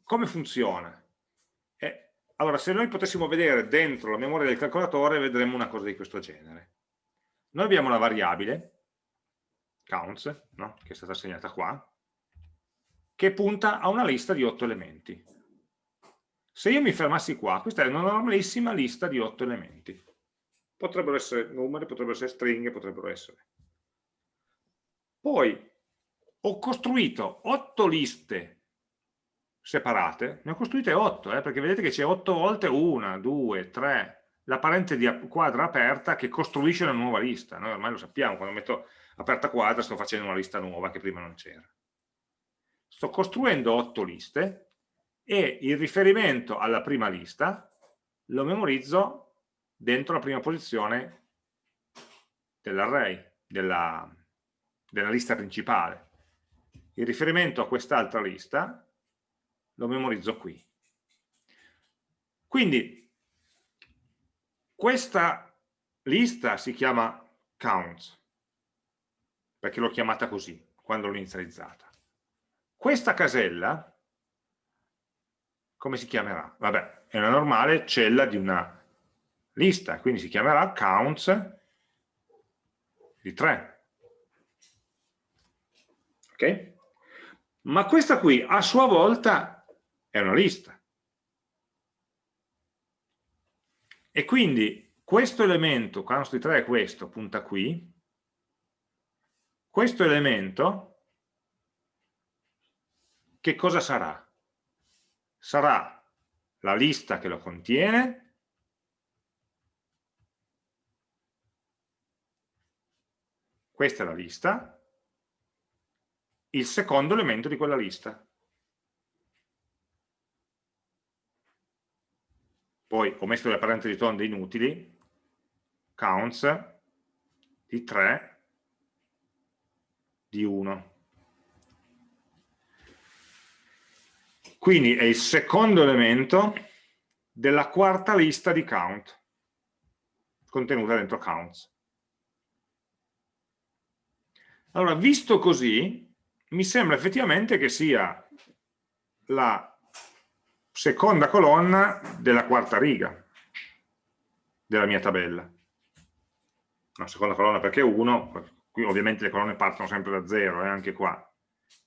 come funziona? Eh, allora, se noi potessimo vedere dentro la memoria del calcolatore, vedremmo una cosa di questo genere. Noi abbiamo una variabile, counts, no? che è stata assegnata qua, che punta a una lista di otto elementi. Se io mi fermassi qua, questa è una normalissima lista di otto elementi potrebbero essere numeri, potrebbero essere stringhe, potrebbero essere. Poi ho costruito otto liste separate, ne ho costruite otto, eh, perché vedete che c'è otto volte una, due, tre, la parente di quadra aperta che costruisce una nuova lista. Noi ormai lo sappiamo, quando metto aperta quadra sto facendo una lista nuova che prima non c'era. Sto costruendo otto liste e il riferimento alla prima lista lo memorizzo dentro la prima posizione dell'array, della, della lista principale. Il riferimento a quest'altra lista lo memorizzo qui. Quindi questa lista si chiama counts, perché l'ho chiamata così quando l'ho inizializzata. Questa casella, come si chiamerà? Vabbè, è una normale cella di una lista, quindi si chiamerà counts di 3. Ok? Ma questa qui a sua volta è una lista. E quindi questo elemento, counts di 3 è questo, punta qui, questo elemento che cosa sarà? Sarà la lista che lo contiene, questa è la lista, il secondo elemento di quella lista. Poi ho messo le parentesi tonde inutili, counts di 3 di 1. Quindi è il secondo elemento della quarta lista di count, contenuta dentro counts. Allora, visto così, mi sembra effettivamente che sia la seconda colonna della quarta riga della mia tabella. La seconda colonna perché 1, qui ovviamente le colonne partono sempre da 0, eh, anche qua.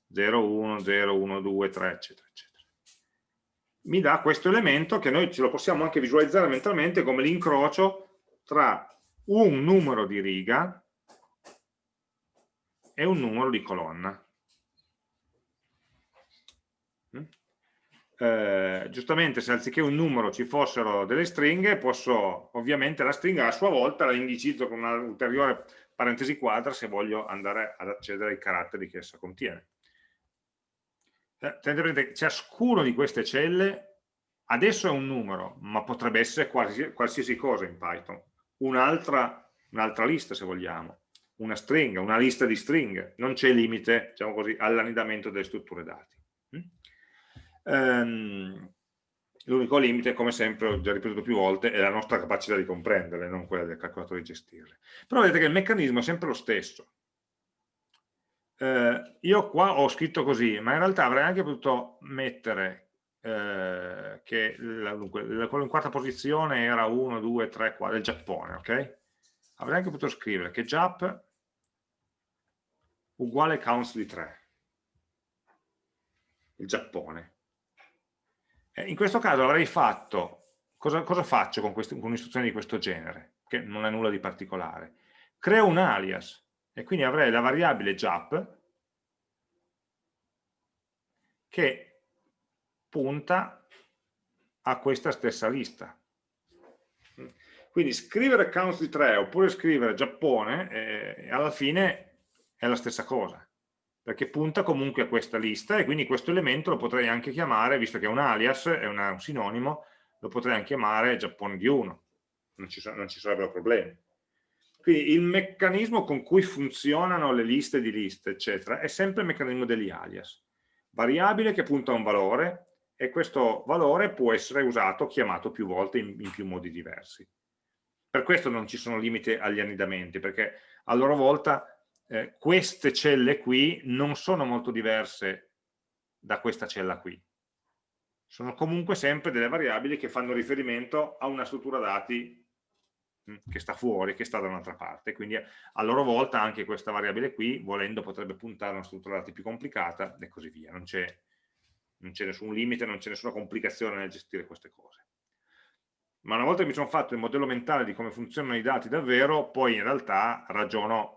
0, 1, 0, 1, 2, 3, eccetera, eccetera. Mi dà questo elemento che noi ce lo possiamo anche visualizzare mentalmente come l'incrocio tra un numero di riga e un numero di colonna. eh, giustamente se anziché un numero ci fossero delle stringhe, posso ovviamente la stringa a sua volta la indicizzo con un'ulteriore parentesi quadra se voglio andare ad accedere ai caratteri che essa contiene. Eh, tenete presente che ciascuno di queste celle adesso è un numero, ma potrebbe essere qualsiasi, qualsiasi cosa in Python. Un'altra un lista se vogliamo, una stringa, una lista di stringhe, non c'è limite diciamo così, all'annidamento delle strutture dati. Ehm, L'unico limite, come sempre, ho già ripetuto più volte, è la nostra capacità di comprenderle, non quella del calcolatore di gestirle. Però vedete che il meccanismo è sempre lo stesso. Eh, io qua ho scritto così, ma in realtà avrei anche potuto mettere eh, che la, dunque, quello in quarta posizione era 1, 2, 3, 4, del Giappone, ok? Avrei anche potuto scrivere che Jap uguale counts di 3, il Giappone eh, in questo caso avrei fatto, cosa, cosa faccio con, con un'istruzione di questo genere, che non è nulla di particolare? Creo un alias e quindi avrei la variabile JAP che punta a questa stessa lista. Quindi scrivere counts di 3 oppure scrivere Giappone, eh, alla fine è la stessa cosa perché punta comunque a questa lista e quindi questo elemento lo potrei anche chiamare, visto che è un alias, è una, un sinonimo, lo potrei anche chiamare Giappone di 1, non ci, non ci sarebbero problemi. Quindi il meccanismo con cui funzionano le liste di liste, eccetera, è sempre il meccanismo degli alias. Variabile che punta a un valore e questo valore può essere usato, chiamato più volte in, in più modi diversi. Per questo non ci sono limiti agli annidamenti, perché a loro volta eh, queste celle qui non sono molto diverse da questa cella qui. Sono comunque sempre delle variabili che fanno riferimento a una struttura dati mh, hm, che sta fuori, che sta da un'altra parte. Quindi a loro volta anche questa variabile qui, volendo, potrebbe puntare a una struttura dati più complicata e così via. Non c'è nessun limite, non c'è nessuna complicazione nel gestire queste cose. Ma una volta che mi sono fatto il modello mentale di come funzionano i dati davvero, poi in realtà ragiono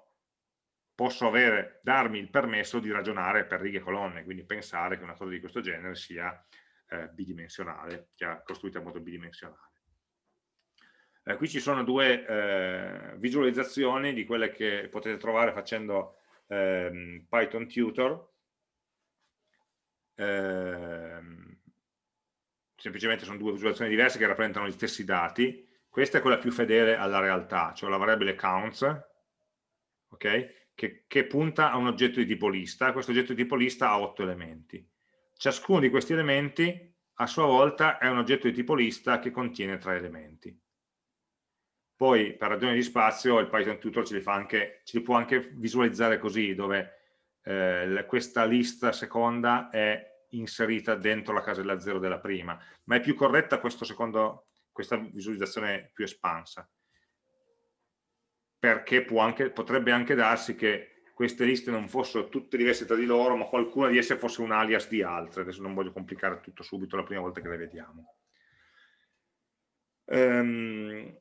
posso avere, darmi il permesso di ragionare per righe e colonne, quindi pensare che una cosa di questo genere sia eh, bidimensionale, sia costruita in modo bidimensionale. Eh, qui ci sono due eh, visualizzazioni di quelle che potete trovare facendo ehm, Python Tutor. Ehm, semplicemente sono due visualizzazioni diverse che rappresentano gli stessi dati. Questa è quella più fedele alla realtà, cioè la variabile counts, ok? Che, che punta a un oggetto di tipo lista, questo oggetto di tipo lista ha otto elementi. Ciascuno di questi elementi a sua volta è un oggetto di tipo lista che contiene tre elementi. Poi per ragioni di spazio il Python Tutor ce li, anche, ce li può anche visualizzare così, dove eh, questa lista seconda è inserita dentro la casella 0 della prima, ma è più corretta secondo, questa visualizzazione più espansa perché anche, potrebbe anche darsi che queste liste non fossero tutte diverse tra di loro, ma qualcuna di esse fosse un alias di altre. Adesso non voglio complicare tutto subito la prima volta che le vediamo. Ehm,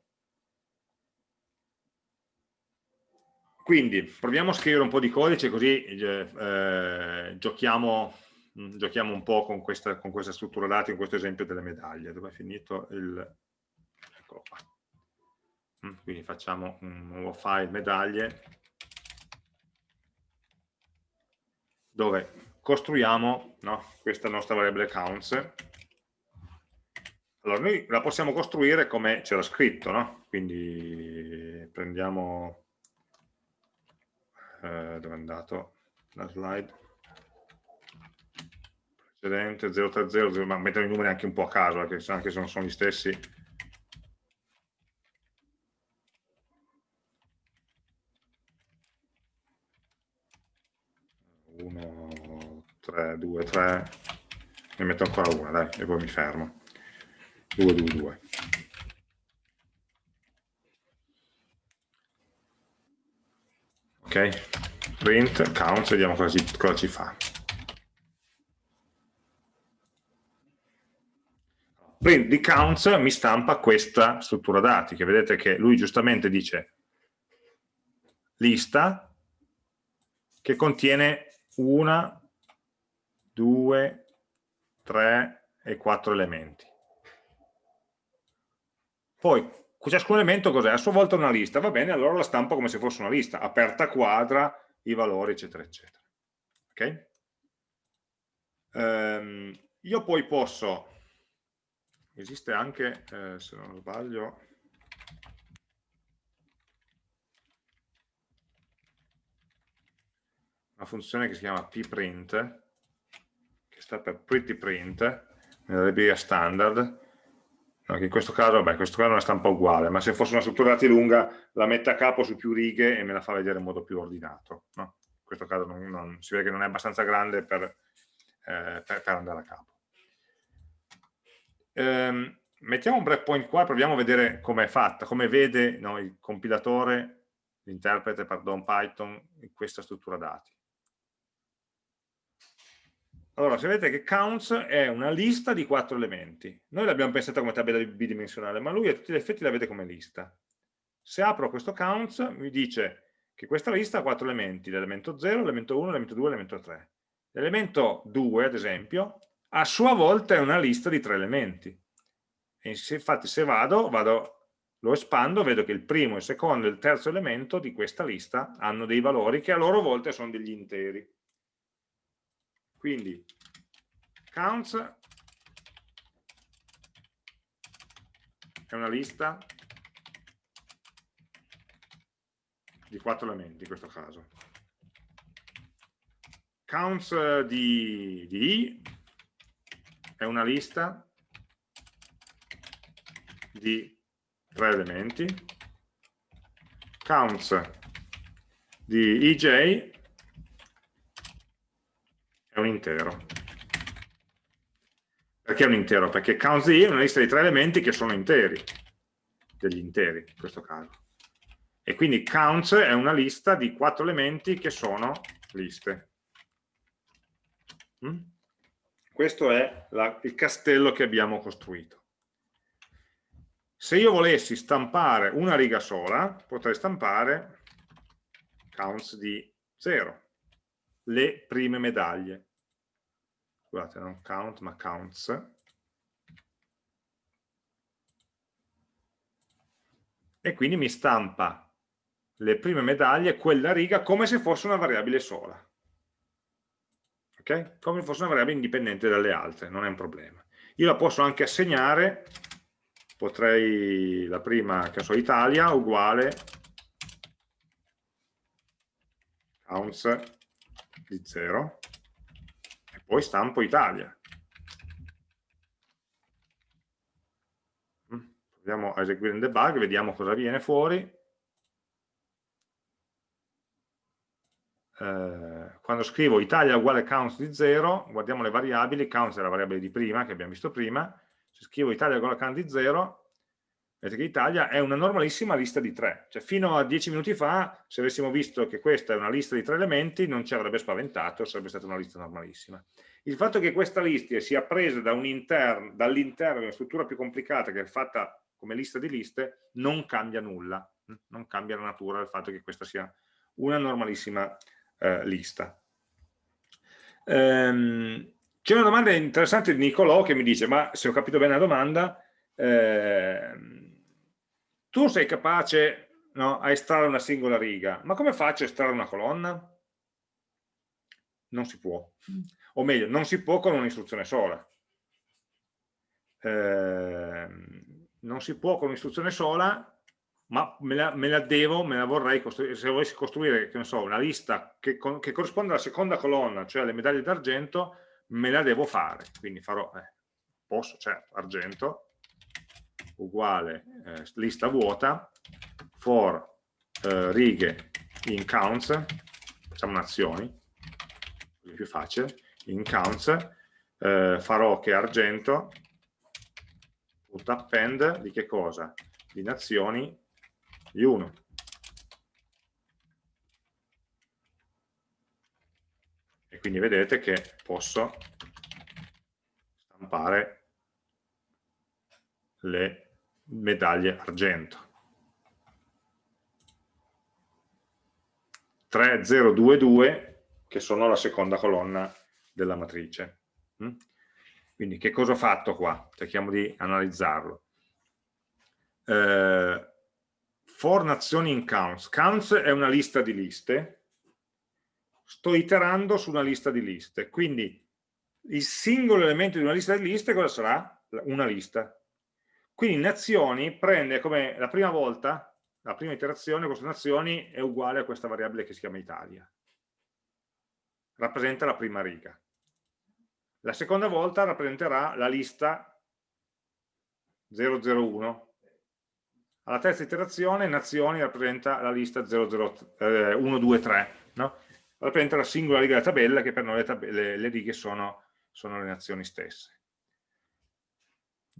quindi proviamo a scrivere un po' di codice così eh, eh, giochiamo mm, giochiamo un po' con questa, con questa struttura dati, con questo esempio delle medaglie, dove è finito il... eccolo qua. Mm, quindi facciamo un nuovo file medaglie, dove costruiamo no, questa nostra variabile counts. Allora, noi la possiamo costruire come c'era scritto, no? Quindi prendiamo... Eh, dove è andato la slide? Precedente 030, ma mettono i numeri anche un po' a caso, anche se non sono gli stessi 1, 3, 2, 3, ne metto ancora una, dai, e poi mi fermo. 2, 2, 2. Ok, print, count, vediamo cosa ci, cosa ci fa. Print di counts mi stampa questa struttura dati, che vedete che lui giustamente dice lista che contiene una, due, tre e quattro elementi. Poi ciascun elemento cos'è? A sua volta una lista, va bene, allora la stampo come se fosse una lista, aperta quadra, i valori, eccetera, eccetera. Ok? Um, io poi posso, esiste anche, eh, se non sbaglio, una funzione che si chiama pprint, che sta per prettyprint, nella libreria standard, no, in questo caso, vabbè, in questo caso è una stampa uguale, ma se fosse una struttura dati lunga la mette a capo su più righe e me la fa vedere in modo più ordinato. No? In questo caso non, non, si vede che non è abbastanza grande per, eh, per, per andare a capo. Ehm, mettiamo un breakpoint qua e proviamo a vedere come è fatta, come vede no, il compilatore, l'interprete, pardon, Python, questa struttura dati. Allora, se vedete che counts è una lista di quattro elementi. Noi l'abbiamo pensata come tabella bidimensionale, ma lui a tutti gli effetti la vede come lista. Se apro questo counts, mi dice che questa lista ha quattro elementi, l'elemento 0, l'elemento 1, l'elemento 2 l'elemento 3. L'elemento 2, ad esempio, a sua volta è una lista di tre elementi. E infatti se vado, vado, lo espando, vedo che il primo, il secondo e il terzo elemento di questa lista hanno dei valori che a loro volta sono degli interi. Quindi counts è una lista di quattro elementi in questo caso. Counts di, di i è una lista di tre elementi. Counts di ij un intero. Perché è un intero? Perché count è una lista di tre elementi che sono interi, degli interi in questo caso. E quindi counts è una lista di quattro elementi che sono liste. Mm? Questo è la, il castello che abbiamo costruito. Se io volessi stampare una riga sola, potrei stampare counts di 0 le prime medaglie. Scusate, non count, ma counts. E quindi mi stampa le prime medaglie, quella riga, come se fosse una variabile sola. Ok? Come se fosse una variabile indipendente dalle altre, non è un problema. Io la posso anche assegnare, potrei, la prima, che so, Italia, uguale counts di 0 e poi stampo Italia. Mm, proviamo a eseguire un debug, vediamo cosa viene fuori. Eh, quando scrivo Italia uguale counts di 0, guardiamo le variabili, counts è la variabile di prima, che abbiamo visto prima, se scrivo Italia uguale count di 0, Vedete che Italia è una normalissima lista di tre, cioè fino a dieci minuti fa se avessimo visto che questa è una lista di tre elementi non ci avrebbe spaventato, sarebbe stata una lista normalissima. Il fatto che questa lista sia presa da dall'interno di una struttura più complicata che è fatta come lista di liste non cambia nulla, non cambia la natura del fatto che questa sia una normalissima eh, lista. Ehm, C'è una domanda interessante di Nicolò che mi dice, ma se ho capito bene la domanda, eh, tu sei capace no, a estrarre una singola riga, ma come faccio a estrarre una colonna? Non si può, o meglio, non si può con un'istruzione sola. Eh, non si può con un'istruzione sola, ma me la, me la, devo, me la vorrei costruire, se volessi costruire, che ne so, una lista che, che corrisponde alla seconda colonna, cioè alle medaglie d'argento, me la devo fare, quindi farò, eh, posso, certo, argento, uguale eh, lista vuota, for eh, righe in counts, facciamo nazioni, così più facile, in counts, eh, farò che argento, append di che cosa? Di nazioni di 1. E quindi vedete che posso stampare le medaglie argento. 3022 che sono la seconda colonna della matrice. Mm? Quindi che cosa ho fatto qua? Cerchiamo di analizzarlo. Eh, for nazioni in counts. Counts è una lista di liste. Sto iterando su una lista di liste. Quindi il singolo elemento di una lista di liste cosa sarà? Una lista. Quindi nazioni prende come la prima volta, la prima iterazione, queste nazioni è uguale a questa variabile che si chiama Italia. Rappresenta la prima riga. La seconda volta rappresenterà la lista 001. Alla terza iterazione nazioni rappresenta la lista 123, eh, no? rappresenta la singola riga della tabella che per noi le, le, le righe sono, sono le nazioni stesse.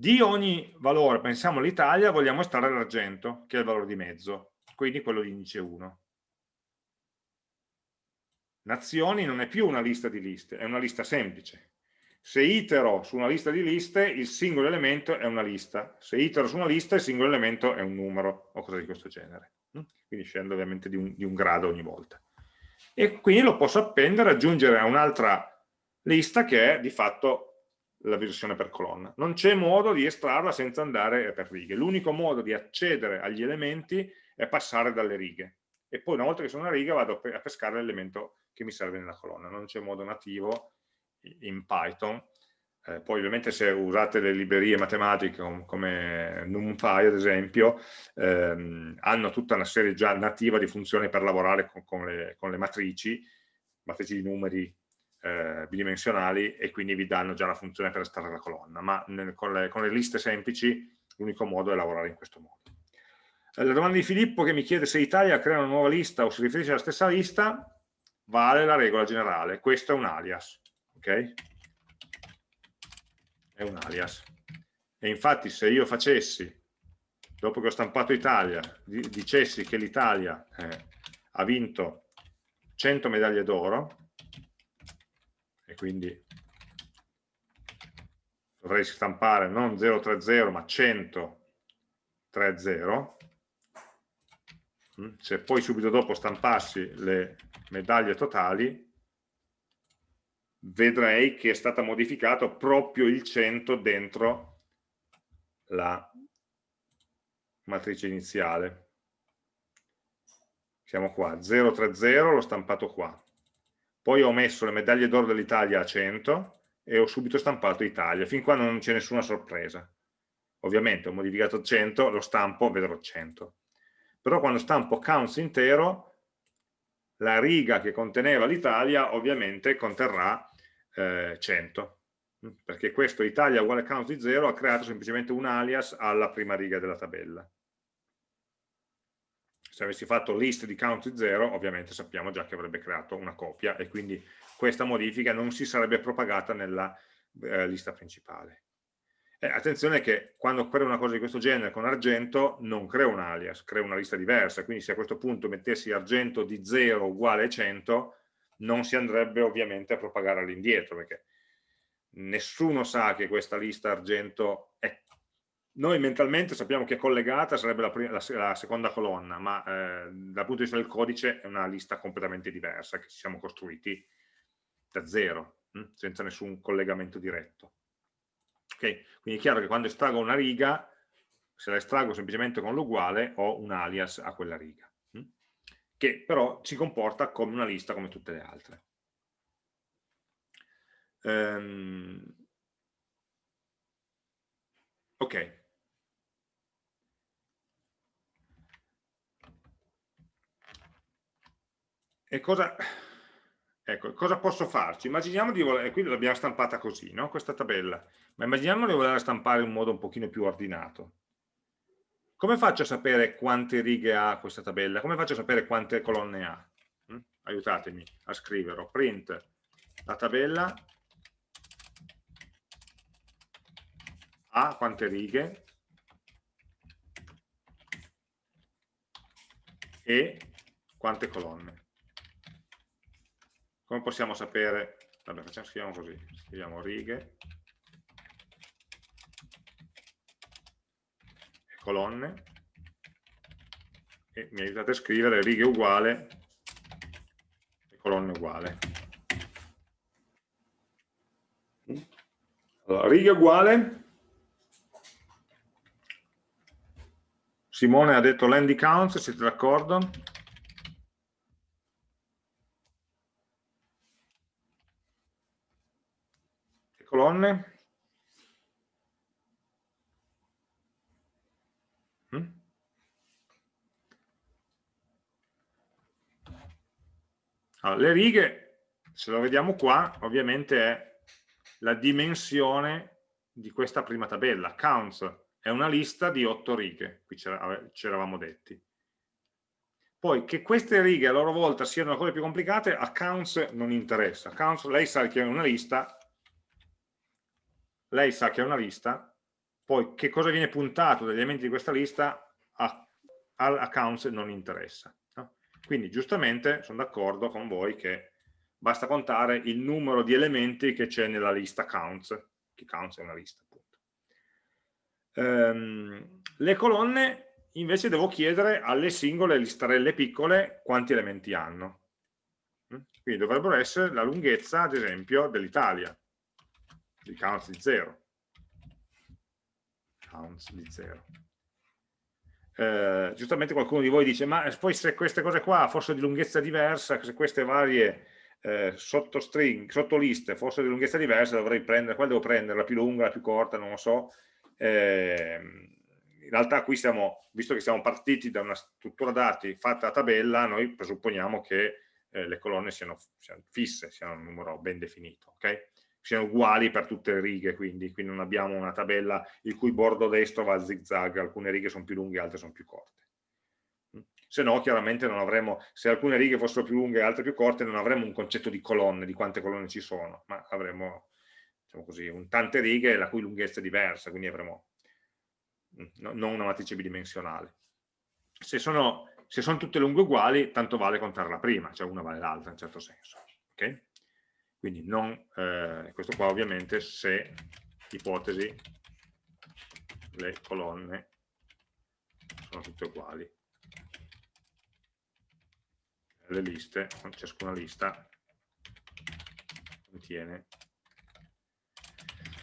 Di ogni valore, pensiamo all'Italia, vogliamo estrarre l'argento, che è il valore di mezzo, quindi quello di indice 1. Nazioni non è più una lista di liste, è una lista semplice. Se itero su una lista di liste, il singolo elemento è una lista. Se itero su una lista, il singolo elemento è un numero, o cose di questo genere. Quindi scendo ovviamente di un, di un grado ogni volta. E quindi lo posso appendere, aggiungere a un'altra lista che è di fatto la versione per colonna. Non c'è modo di estrarla senza andare per righe. L'unico modo di accedere agli elementi è passare dalle righe. E poi una volta che sono una riga vado a pescare l'elemento che mi serve nella colonna. Non c'è modo nativo in Python. Eh, poi ovviamente se usate le librerie matematiche come NumPy ad esempio, ehm, hanno tutta una serie già nativa di funzioni per lavorare con, con, le, con le, matrici, matrici di numeri eh, bidimensionali e quindi vi danno già la funzione per estrarre la colonna, ma nel, con, le, con, le, liste semplici l'unico modo è lavorare in questo modo. Eh, la domanda di Filippo che mi chiede se Italia crea una nuova lista o si riferisce alla stessa lista, vale la regola generale, questo è un alias, ok? È un alias. E infatti se io facessi, dopo che ho stampato Italia, dicessi che l'Italia eh, ha vinto 100 medaglie d'oro, quindi dovrei stampare non 030 ma 130 mm, se poi subito dopo stampassi le medaglie totali vedrei che è stato modificato proprio il 100 dentro la matrice iniziale. Siamo qua 030 l'ho stampato qua poi ho messo le medaglie d'oro dell'Italia a 100 e ho subito stampato Italia, fin qua non c'è nessuna sorpresa. Ovviamente ho modificato 100, lo stampo, vedrò 100. Però quando stampo counts intero, la riga che conteneva l'Italia ovviamente conterrà eh, 100, perché questo Italia uguale counts di 0 ha creato semplicemente un alias alla prima riga della tabella se avessi fatto list di count 0 ovviamente sappiamo già che avrebbe creato una copia e quindi questa modifica non si sarebbe propagata nella eh, lista principale. Eh, attenzione che quando creo una cosa di questo genere con argento non creo un alias, creo una lista diversa, quindi se a questo punto mettessi argento di 0 uguale 100 non si andrebbe ovviamente a propagare all'indietro perché nessuno sa che questa lista argento è noi mentalmente sappiamo che collegata sarebbe la, prima, la, la seconda colonna, ma eh, dal punto di vista del codice è una lista completamente diversa che ci siamo costruiti da zero. hm? senza nessun collegamento diretto. Okay? Quindi è chiaro che quando estraggo una riga, se la estraggo semplicemente con l'uguale, ho un alias a quella riga, hm? che però si comporta come una lista come tutte le altre. Um, ok. E cosa, ecco, cosa posso farci? Immaginiamo di voler, qui l'abbiamo stampata così, no? questa tabella, ma immaginiamo di voler stampare in un modo un pochino più ordinato. Come faccio a sapere quante righe ha questa tabella? Come faccio a sapere quante colonne ha? Mm? Aiutatemi a scriverlo. Print la tabella ha quante righe e quante colonne. Come possiamo sapere? Vabbè, facciamo, scriviamo così, scriviamo righe e colonne e mi aiutate a scrivere righe uguale e colonne uguale. Allora, righe uguale Simone ha detto l'handy counts, siete d'accordo? Colonne. Mm? Allora, le righe, se lo vediamo qua, ovviamente è la dimensione di questa prima tabella. Counts è una lista di otto righe, qui ci eravamo detti. Poi che queste righe a loro volta siano ancora più complicate, a counts non interessa. Counts, lei sa che è una lista, lei sa che è una lista, poi che cosa viene puntato dagli elementi di questa lista a, al accounts non interessa. No? Quindi giustamente sono d'accordo con voi che basta contare il numero di elementi che c'è nella lista counts, che counts è una lista appunto. Ehm, le colonne invece devo chiedere alle singole listarelle piccole quanti elementi hanno. Quindi dovrebbero essere la lunghezza, ad esempio, dell'Italia di counts di 0 counts di 0 eh, giustamente qualcuno di voi dice ma poi se queste cose qua fossero di lunghezza diversa se queste varie eh, sottostring, sottoliste fossero di lunghezza diversa dovrei prendere, quale devo prendere, la più lunga, la più corta, non lo so. Eh, in realtà qui stiamo, visto che siamo partiti da una struttura dati fatta a tabella, noi presupponiamo che eh, le colonne siano, siano, fisse, siano un numero ben definito, ok? Siano uguali per tutte le righe, quindi, quindi non abbiamo una tabella il cui bordo destro va a zigzag, alcune righe sono più lunghe, altre sono più corte. Mm. Se no, chiaramente non avremo, se alcune righe fossero più lunghe e altre più corte, non avremo un concetto di colonne, di quante colonne ci sono, ma avremo, diciamo così, un tante righe la cui lunghezza è diversa, quindi avremo mm, no, non una matrice bidimensionale. Se sono, se sono tutte lunghe uguali, tanto vale contare la prima, cioè una vale l'altra in certo senso. Okay? Quindi non, eh, questo qua ovviamente se, ipotesi, le colonne sono tutte uguali. Le liste, ciascuna lista contiene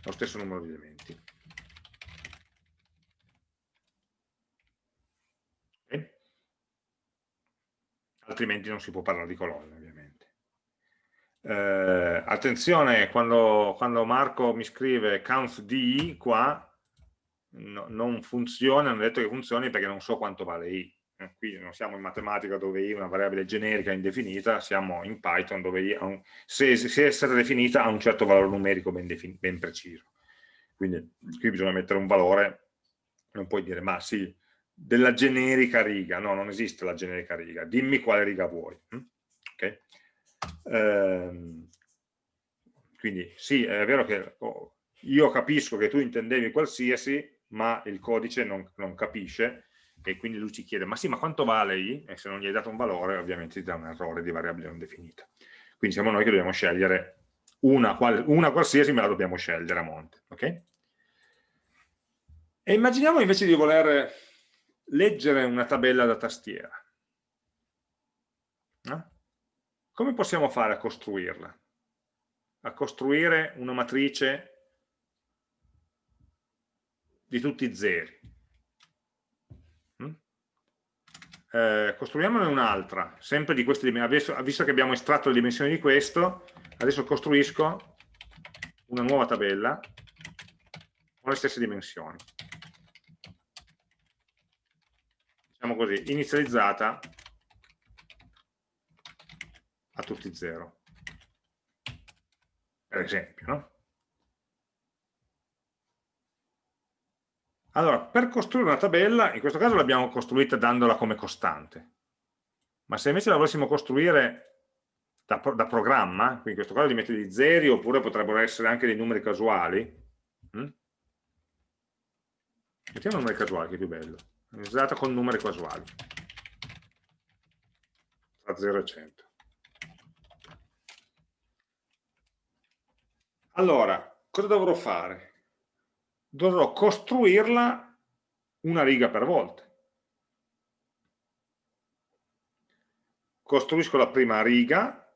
lo stesso numero di elementi. Altrimenti non si può parlare di colonne. Eh, attenzione, quando, quando, Marco mi scrive count di qua, no, non funziona, non è detto che funzioni perché non so quanto vale i. Eh, qui non siamo in matematica dove i è una variabile generica indefinita, siamo in Python dove i, un, se, se è definita ha un certo valore numerico ben, ben preciso. Quindi qui bisogna mettere un valore, non puoi dire ma sì, della generica riga, no, non esiste la generica riga, dimmi quale riga vuoi. Hm? Okay? Ehm, quindi sì, è vero che oh, io capisco che tu intendevi qualsiasi, ma il codice non, non, capisce e quindi lui ci chiede, ma sì, ma quanto vale i? E se non gli hai dato un valore, ovviamente ti dà un errore di variabile non definita. Quindi siamo noi che dobbiamo scegliere una, una qualsiasi, me la dobbiamo scegliere a monte. ok? E immaginiamo invece di voler leggere una tabella da tastiera. No? Come possiamo fare a costruirla? a costruire una matrice di tutti i zeri. Mm? Eh, costruiamone un'altra, sempre di queste dimensioni, visto che abbiamo estratto le dimensioni di questo, adesso costruisco una nuova tabella con le stesse dimensioni. Diciamo così, inizializzata tutti 0 per esempio no? allora per costruire una tabella in questo caso l'abbiamo costruita dandola come costante. Ma se invece la volessimo costruire da, da programma quindi in questo caso li metto di zeri oppure potrebbero essere anche dei numeri casuali hm? mettiamo numeri casuali che è più bello. Iniziata con numeri casuali. Tra 0 e 100 Allora, cosa dovrò fare? Dovrò costruirla una riga per volta. Costruisco la prima riga,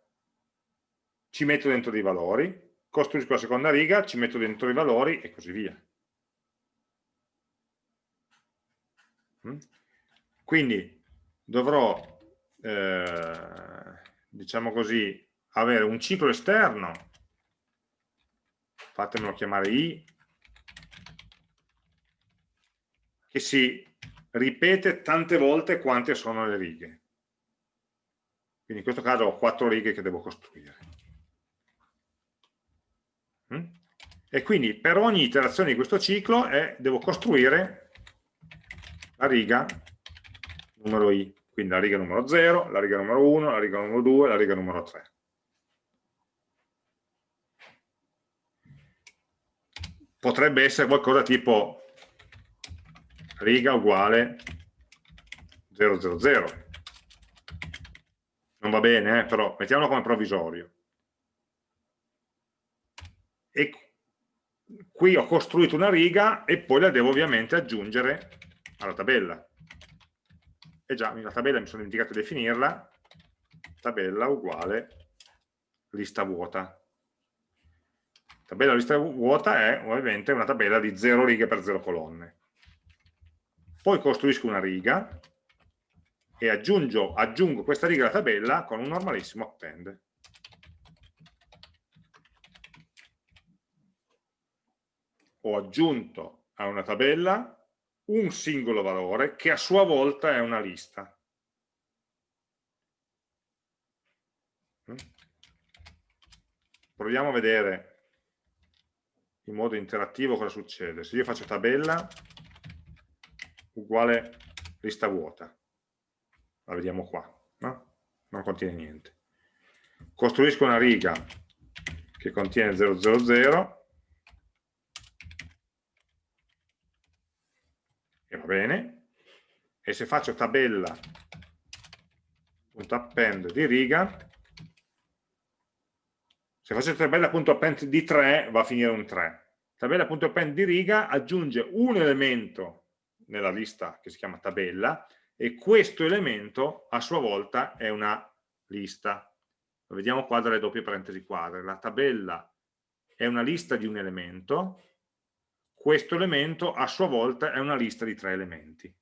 ci metto dentro dei valori, costruisco la seconda riga, ci metto dentro i valori e così via. Mm? Quindi dovrò, eh, diciamo così, avere un ciclo esterno fatemelo chiamare i, che si ripete tante volte quante sono le righe. Quindi in questo caso ho quattro righe che devo costruire. Mm? E quindi per ogni iterazione di questo ciclo eh, devo costruire la riga numero i, quindi la riga numero 0, la riga numero 1, la riga numero 2, la riga numero 3. Potrebbe essere qualcosa tipo riga uguale 000 non va bene, eh? però mettiamolo come provvisorio. E qui ho costruito una riga e poi la devo ovviamente aggiungere alla tabella. E già la tabella mi sono dimenticato di definirla. Tabella uguale lista vuota tabella lista vuota è ovviamente una tabella di 0 righe per 0 colonne. Poi costruisco una riga e aggiungo, aggiungo questa riga alla tabella con un normalissimo append. Ho aggiunto a una tabella un singolo valore che a sua volta è una lista. Mm? Proviamo a vedere in modo interattivo cosa succede? Se io faccio tabella uguale lista vuota, la vediamo qua, no? non contiene niente. Costruisco una riga che contiene 000 e va bene, e se faccio tabella.append di riga se faccio tabella.append di 3 va a finire un 3. Tabella.append di riga aggiunge un elemento nella lista che si chiama tabella e questo elemento a sua volta è una lista. Lo vediamo qua dalle doppie parentesi quadre. La tabella è una lista di un elemento, questo elemento a sua volta è una lista di tre elementi.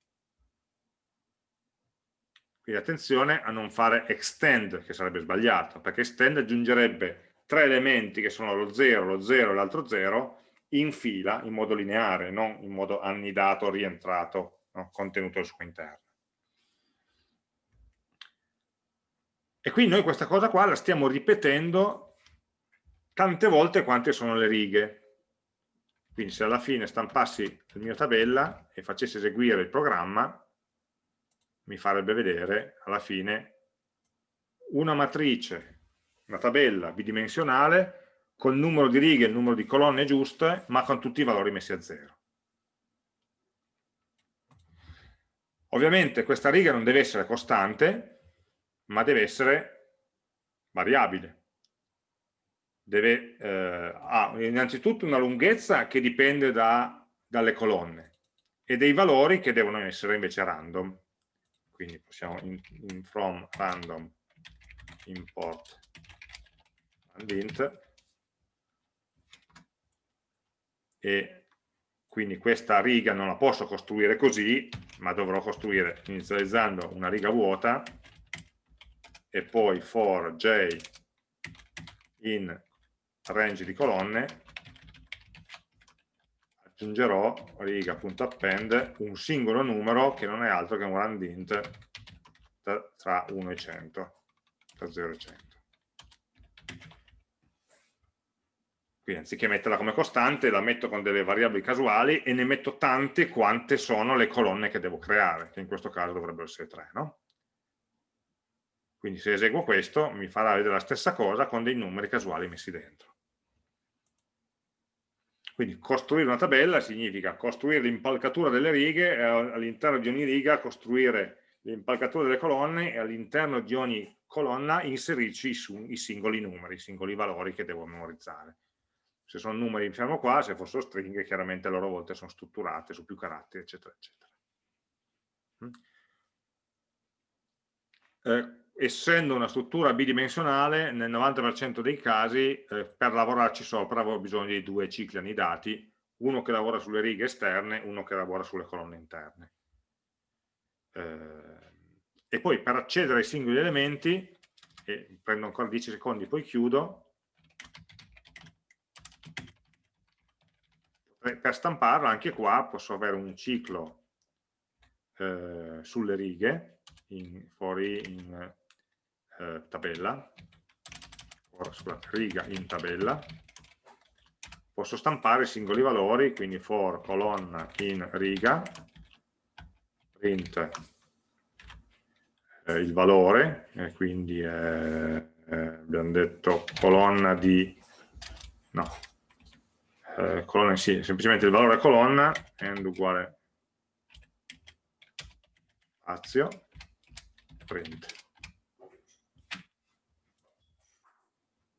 Quindi attenzione a non fare extend, che sarebbe sbagliato, perché extend aggiungerebbe tre elementi che sono lo 0, lo 0 e l'altro 0 in fila, in modo lineare, non in modo annidato, rientrato, no? contenuto al suo interno. E quindi noi questa cosa qua la stiamo ripetendo tante volte quante sono le righe. Quindi se alla fine stampassi la mia tabella e facessi eseguire il programma, mi farebbe vedere alla fine una matrice una tabella bidimensionale con il numero di righe e il numero di colonne giuste, ma con tutti i valori messi a zero. Ovviamente questa riga non deve essere costante, ma deve essere variabile. Deve, eh, ha innanzitutto una lunghezza che dipende da, dalle colonne e dei valori che devono essere invece random. Quindi possiamo in, in from random import and int e quindi questa riga non la posso costruire così, ma dovrò costruire inizializzando una riga vuota e poi for j in range di colonne. Aggiungerò riga.append un singolo numero che non è altro che un rand int tra 1 e 100 tra 0 e 100 Quindi anziché metterla come costante, la metto con delle variabili casuali e ne metto tante quante sono le colonne che devo creare, che in questo caso dovrebbero essere tre. No? Quindi se eseguo questo mi farà vedere la stessa cosa con dei numeri casuali messi dentro. Quindi costruire una tabella significa costruire l'impalcatura delle righe e all'interno di ogni riga costruire l'impalcatura delle colonne e all'interno di ogni colonna inserirci i singoli numeri, i singoli valori che devo memorizzare se sono numeri fermo qua, se fossero stringhe chiaramente a loro volta sono strutturate su più caratteri, eccetera, eccetera. Mm. Eh, essendo una struttura bidimensionale, nel 90% dei casi, eh, per lavorarci sopra avevo bisogno di due cicli anidati, uno che lavora sulle righe esterne, uno che lavora sulle colonne interne. Eh, e poi per accedere ai singoli elementi, e prendo ancora 10 secondi, poi chiudo, per stamparlo anche qua posso avere un ciclo eh, sulle righe in, fuori in eh, tabella. Ora sulla riga in tabella. Posso stampare i singoli valori quindi for colonna in riga. Print eh, il valore e quindi eh, abbiamo detto colonna di no eh, colonna sì, semplicemente il valore colonna end uguale spazio print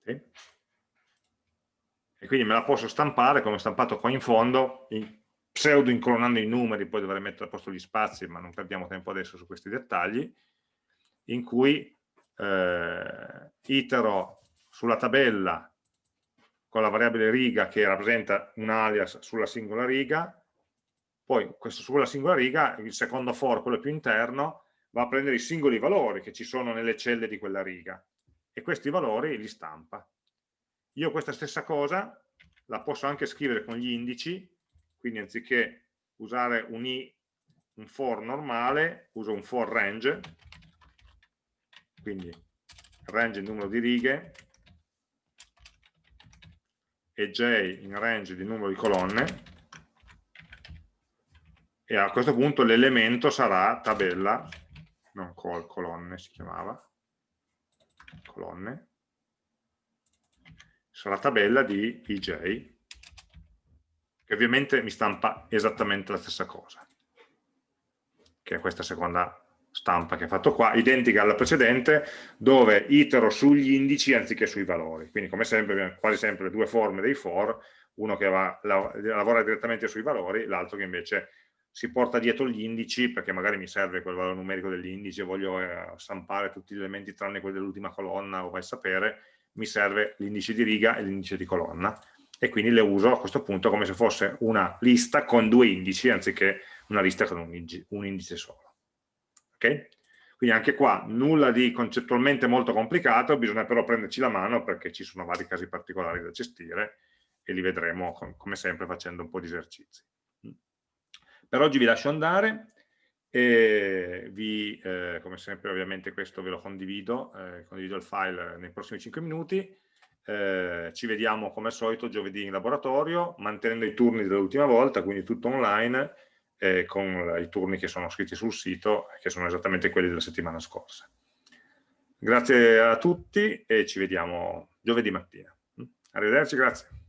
okay. e quindi me la posso stampare come stampato qua in fondo in, pseudo incolonnando i numeri poi dovrei mettere a posto gli spazi ma non perdiamo tempo adesso su questi dettagli in cui eh, itero sulla tabella con la variabile riga che rappresenta un alias sulla singola riga, poi sulla singola riga, il secondo for, quello più interno, va a prendere i singoli valori che ci sono nelle celle di quella riga e questi valori li stampa. Io questa stessa cosa la posso anche scrivere con gli indici, quindi anziché usare un i, un for normale, uso un for range, quindi range il numero di righe, e j in range di numero di colonne. E a questo punto l'elemento sarà tabella, non col, colonne si chiamava, colonne, sarà tabella di ij, che ovviamente mi stampa esattamente la stessa cosa, che è questa seconda stampa che ha fatto qua, identica alla precedente, dove itero sugli indici anziché sui valori. Quindi come sempre abbiamo quasi sempre due forme dei for, uno che va, lavora direttamente sui valori, l'altro che invece si porta dietro gli indici perché magari mi serve quel valore numerico dell'indice, voglio eh, stampare tutti gli elementi tranne quelli dell'ultima colonna o vai a sapere, mi serve l'indice di riga e l'indice di colonna e quindi le uso a questo punto come se fosse una lista con due indici anziché una lista con un indice solo. Okay? Quindi anche qua nulla di concettualmente molto complicato, bisogna però prenderci la mano perché ci sono vari casi particolari da gestire e li vedremo come sempre facendo un po' di esercizi. Per oggi vi lascio andare e vi, eh, come sempre ovviamente questo ve lo condivido, eh, condivido il file nei prossimi 5 minuti, eh, ci vediamo come al solito giovedì in laboratorio, mantenendo i turni dell'ultima volta, quindi tutto online, eh, con i turni che sono scritti sul sito, che sono esattamente quelli della settimana scorsa. Grazie a tutti e ci vediamo giovedì mattina. Arrivederci, grazie.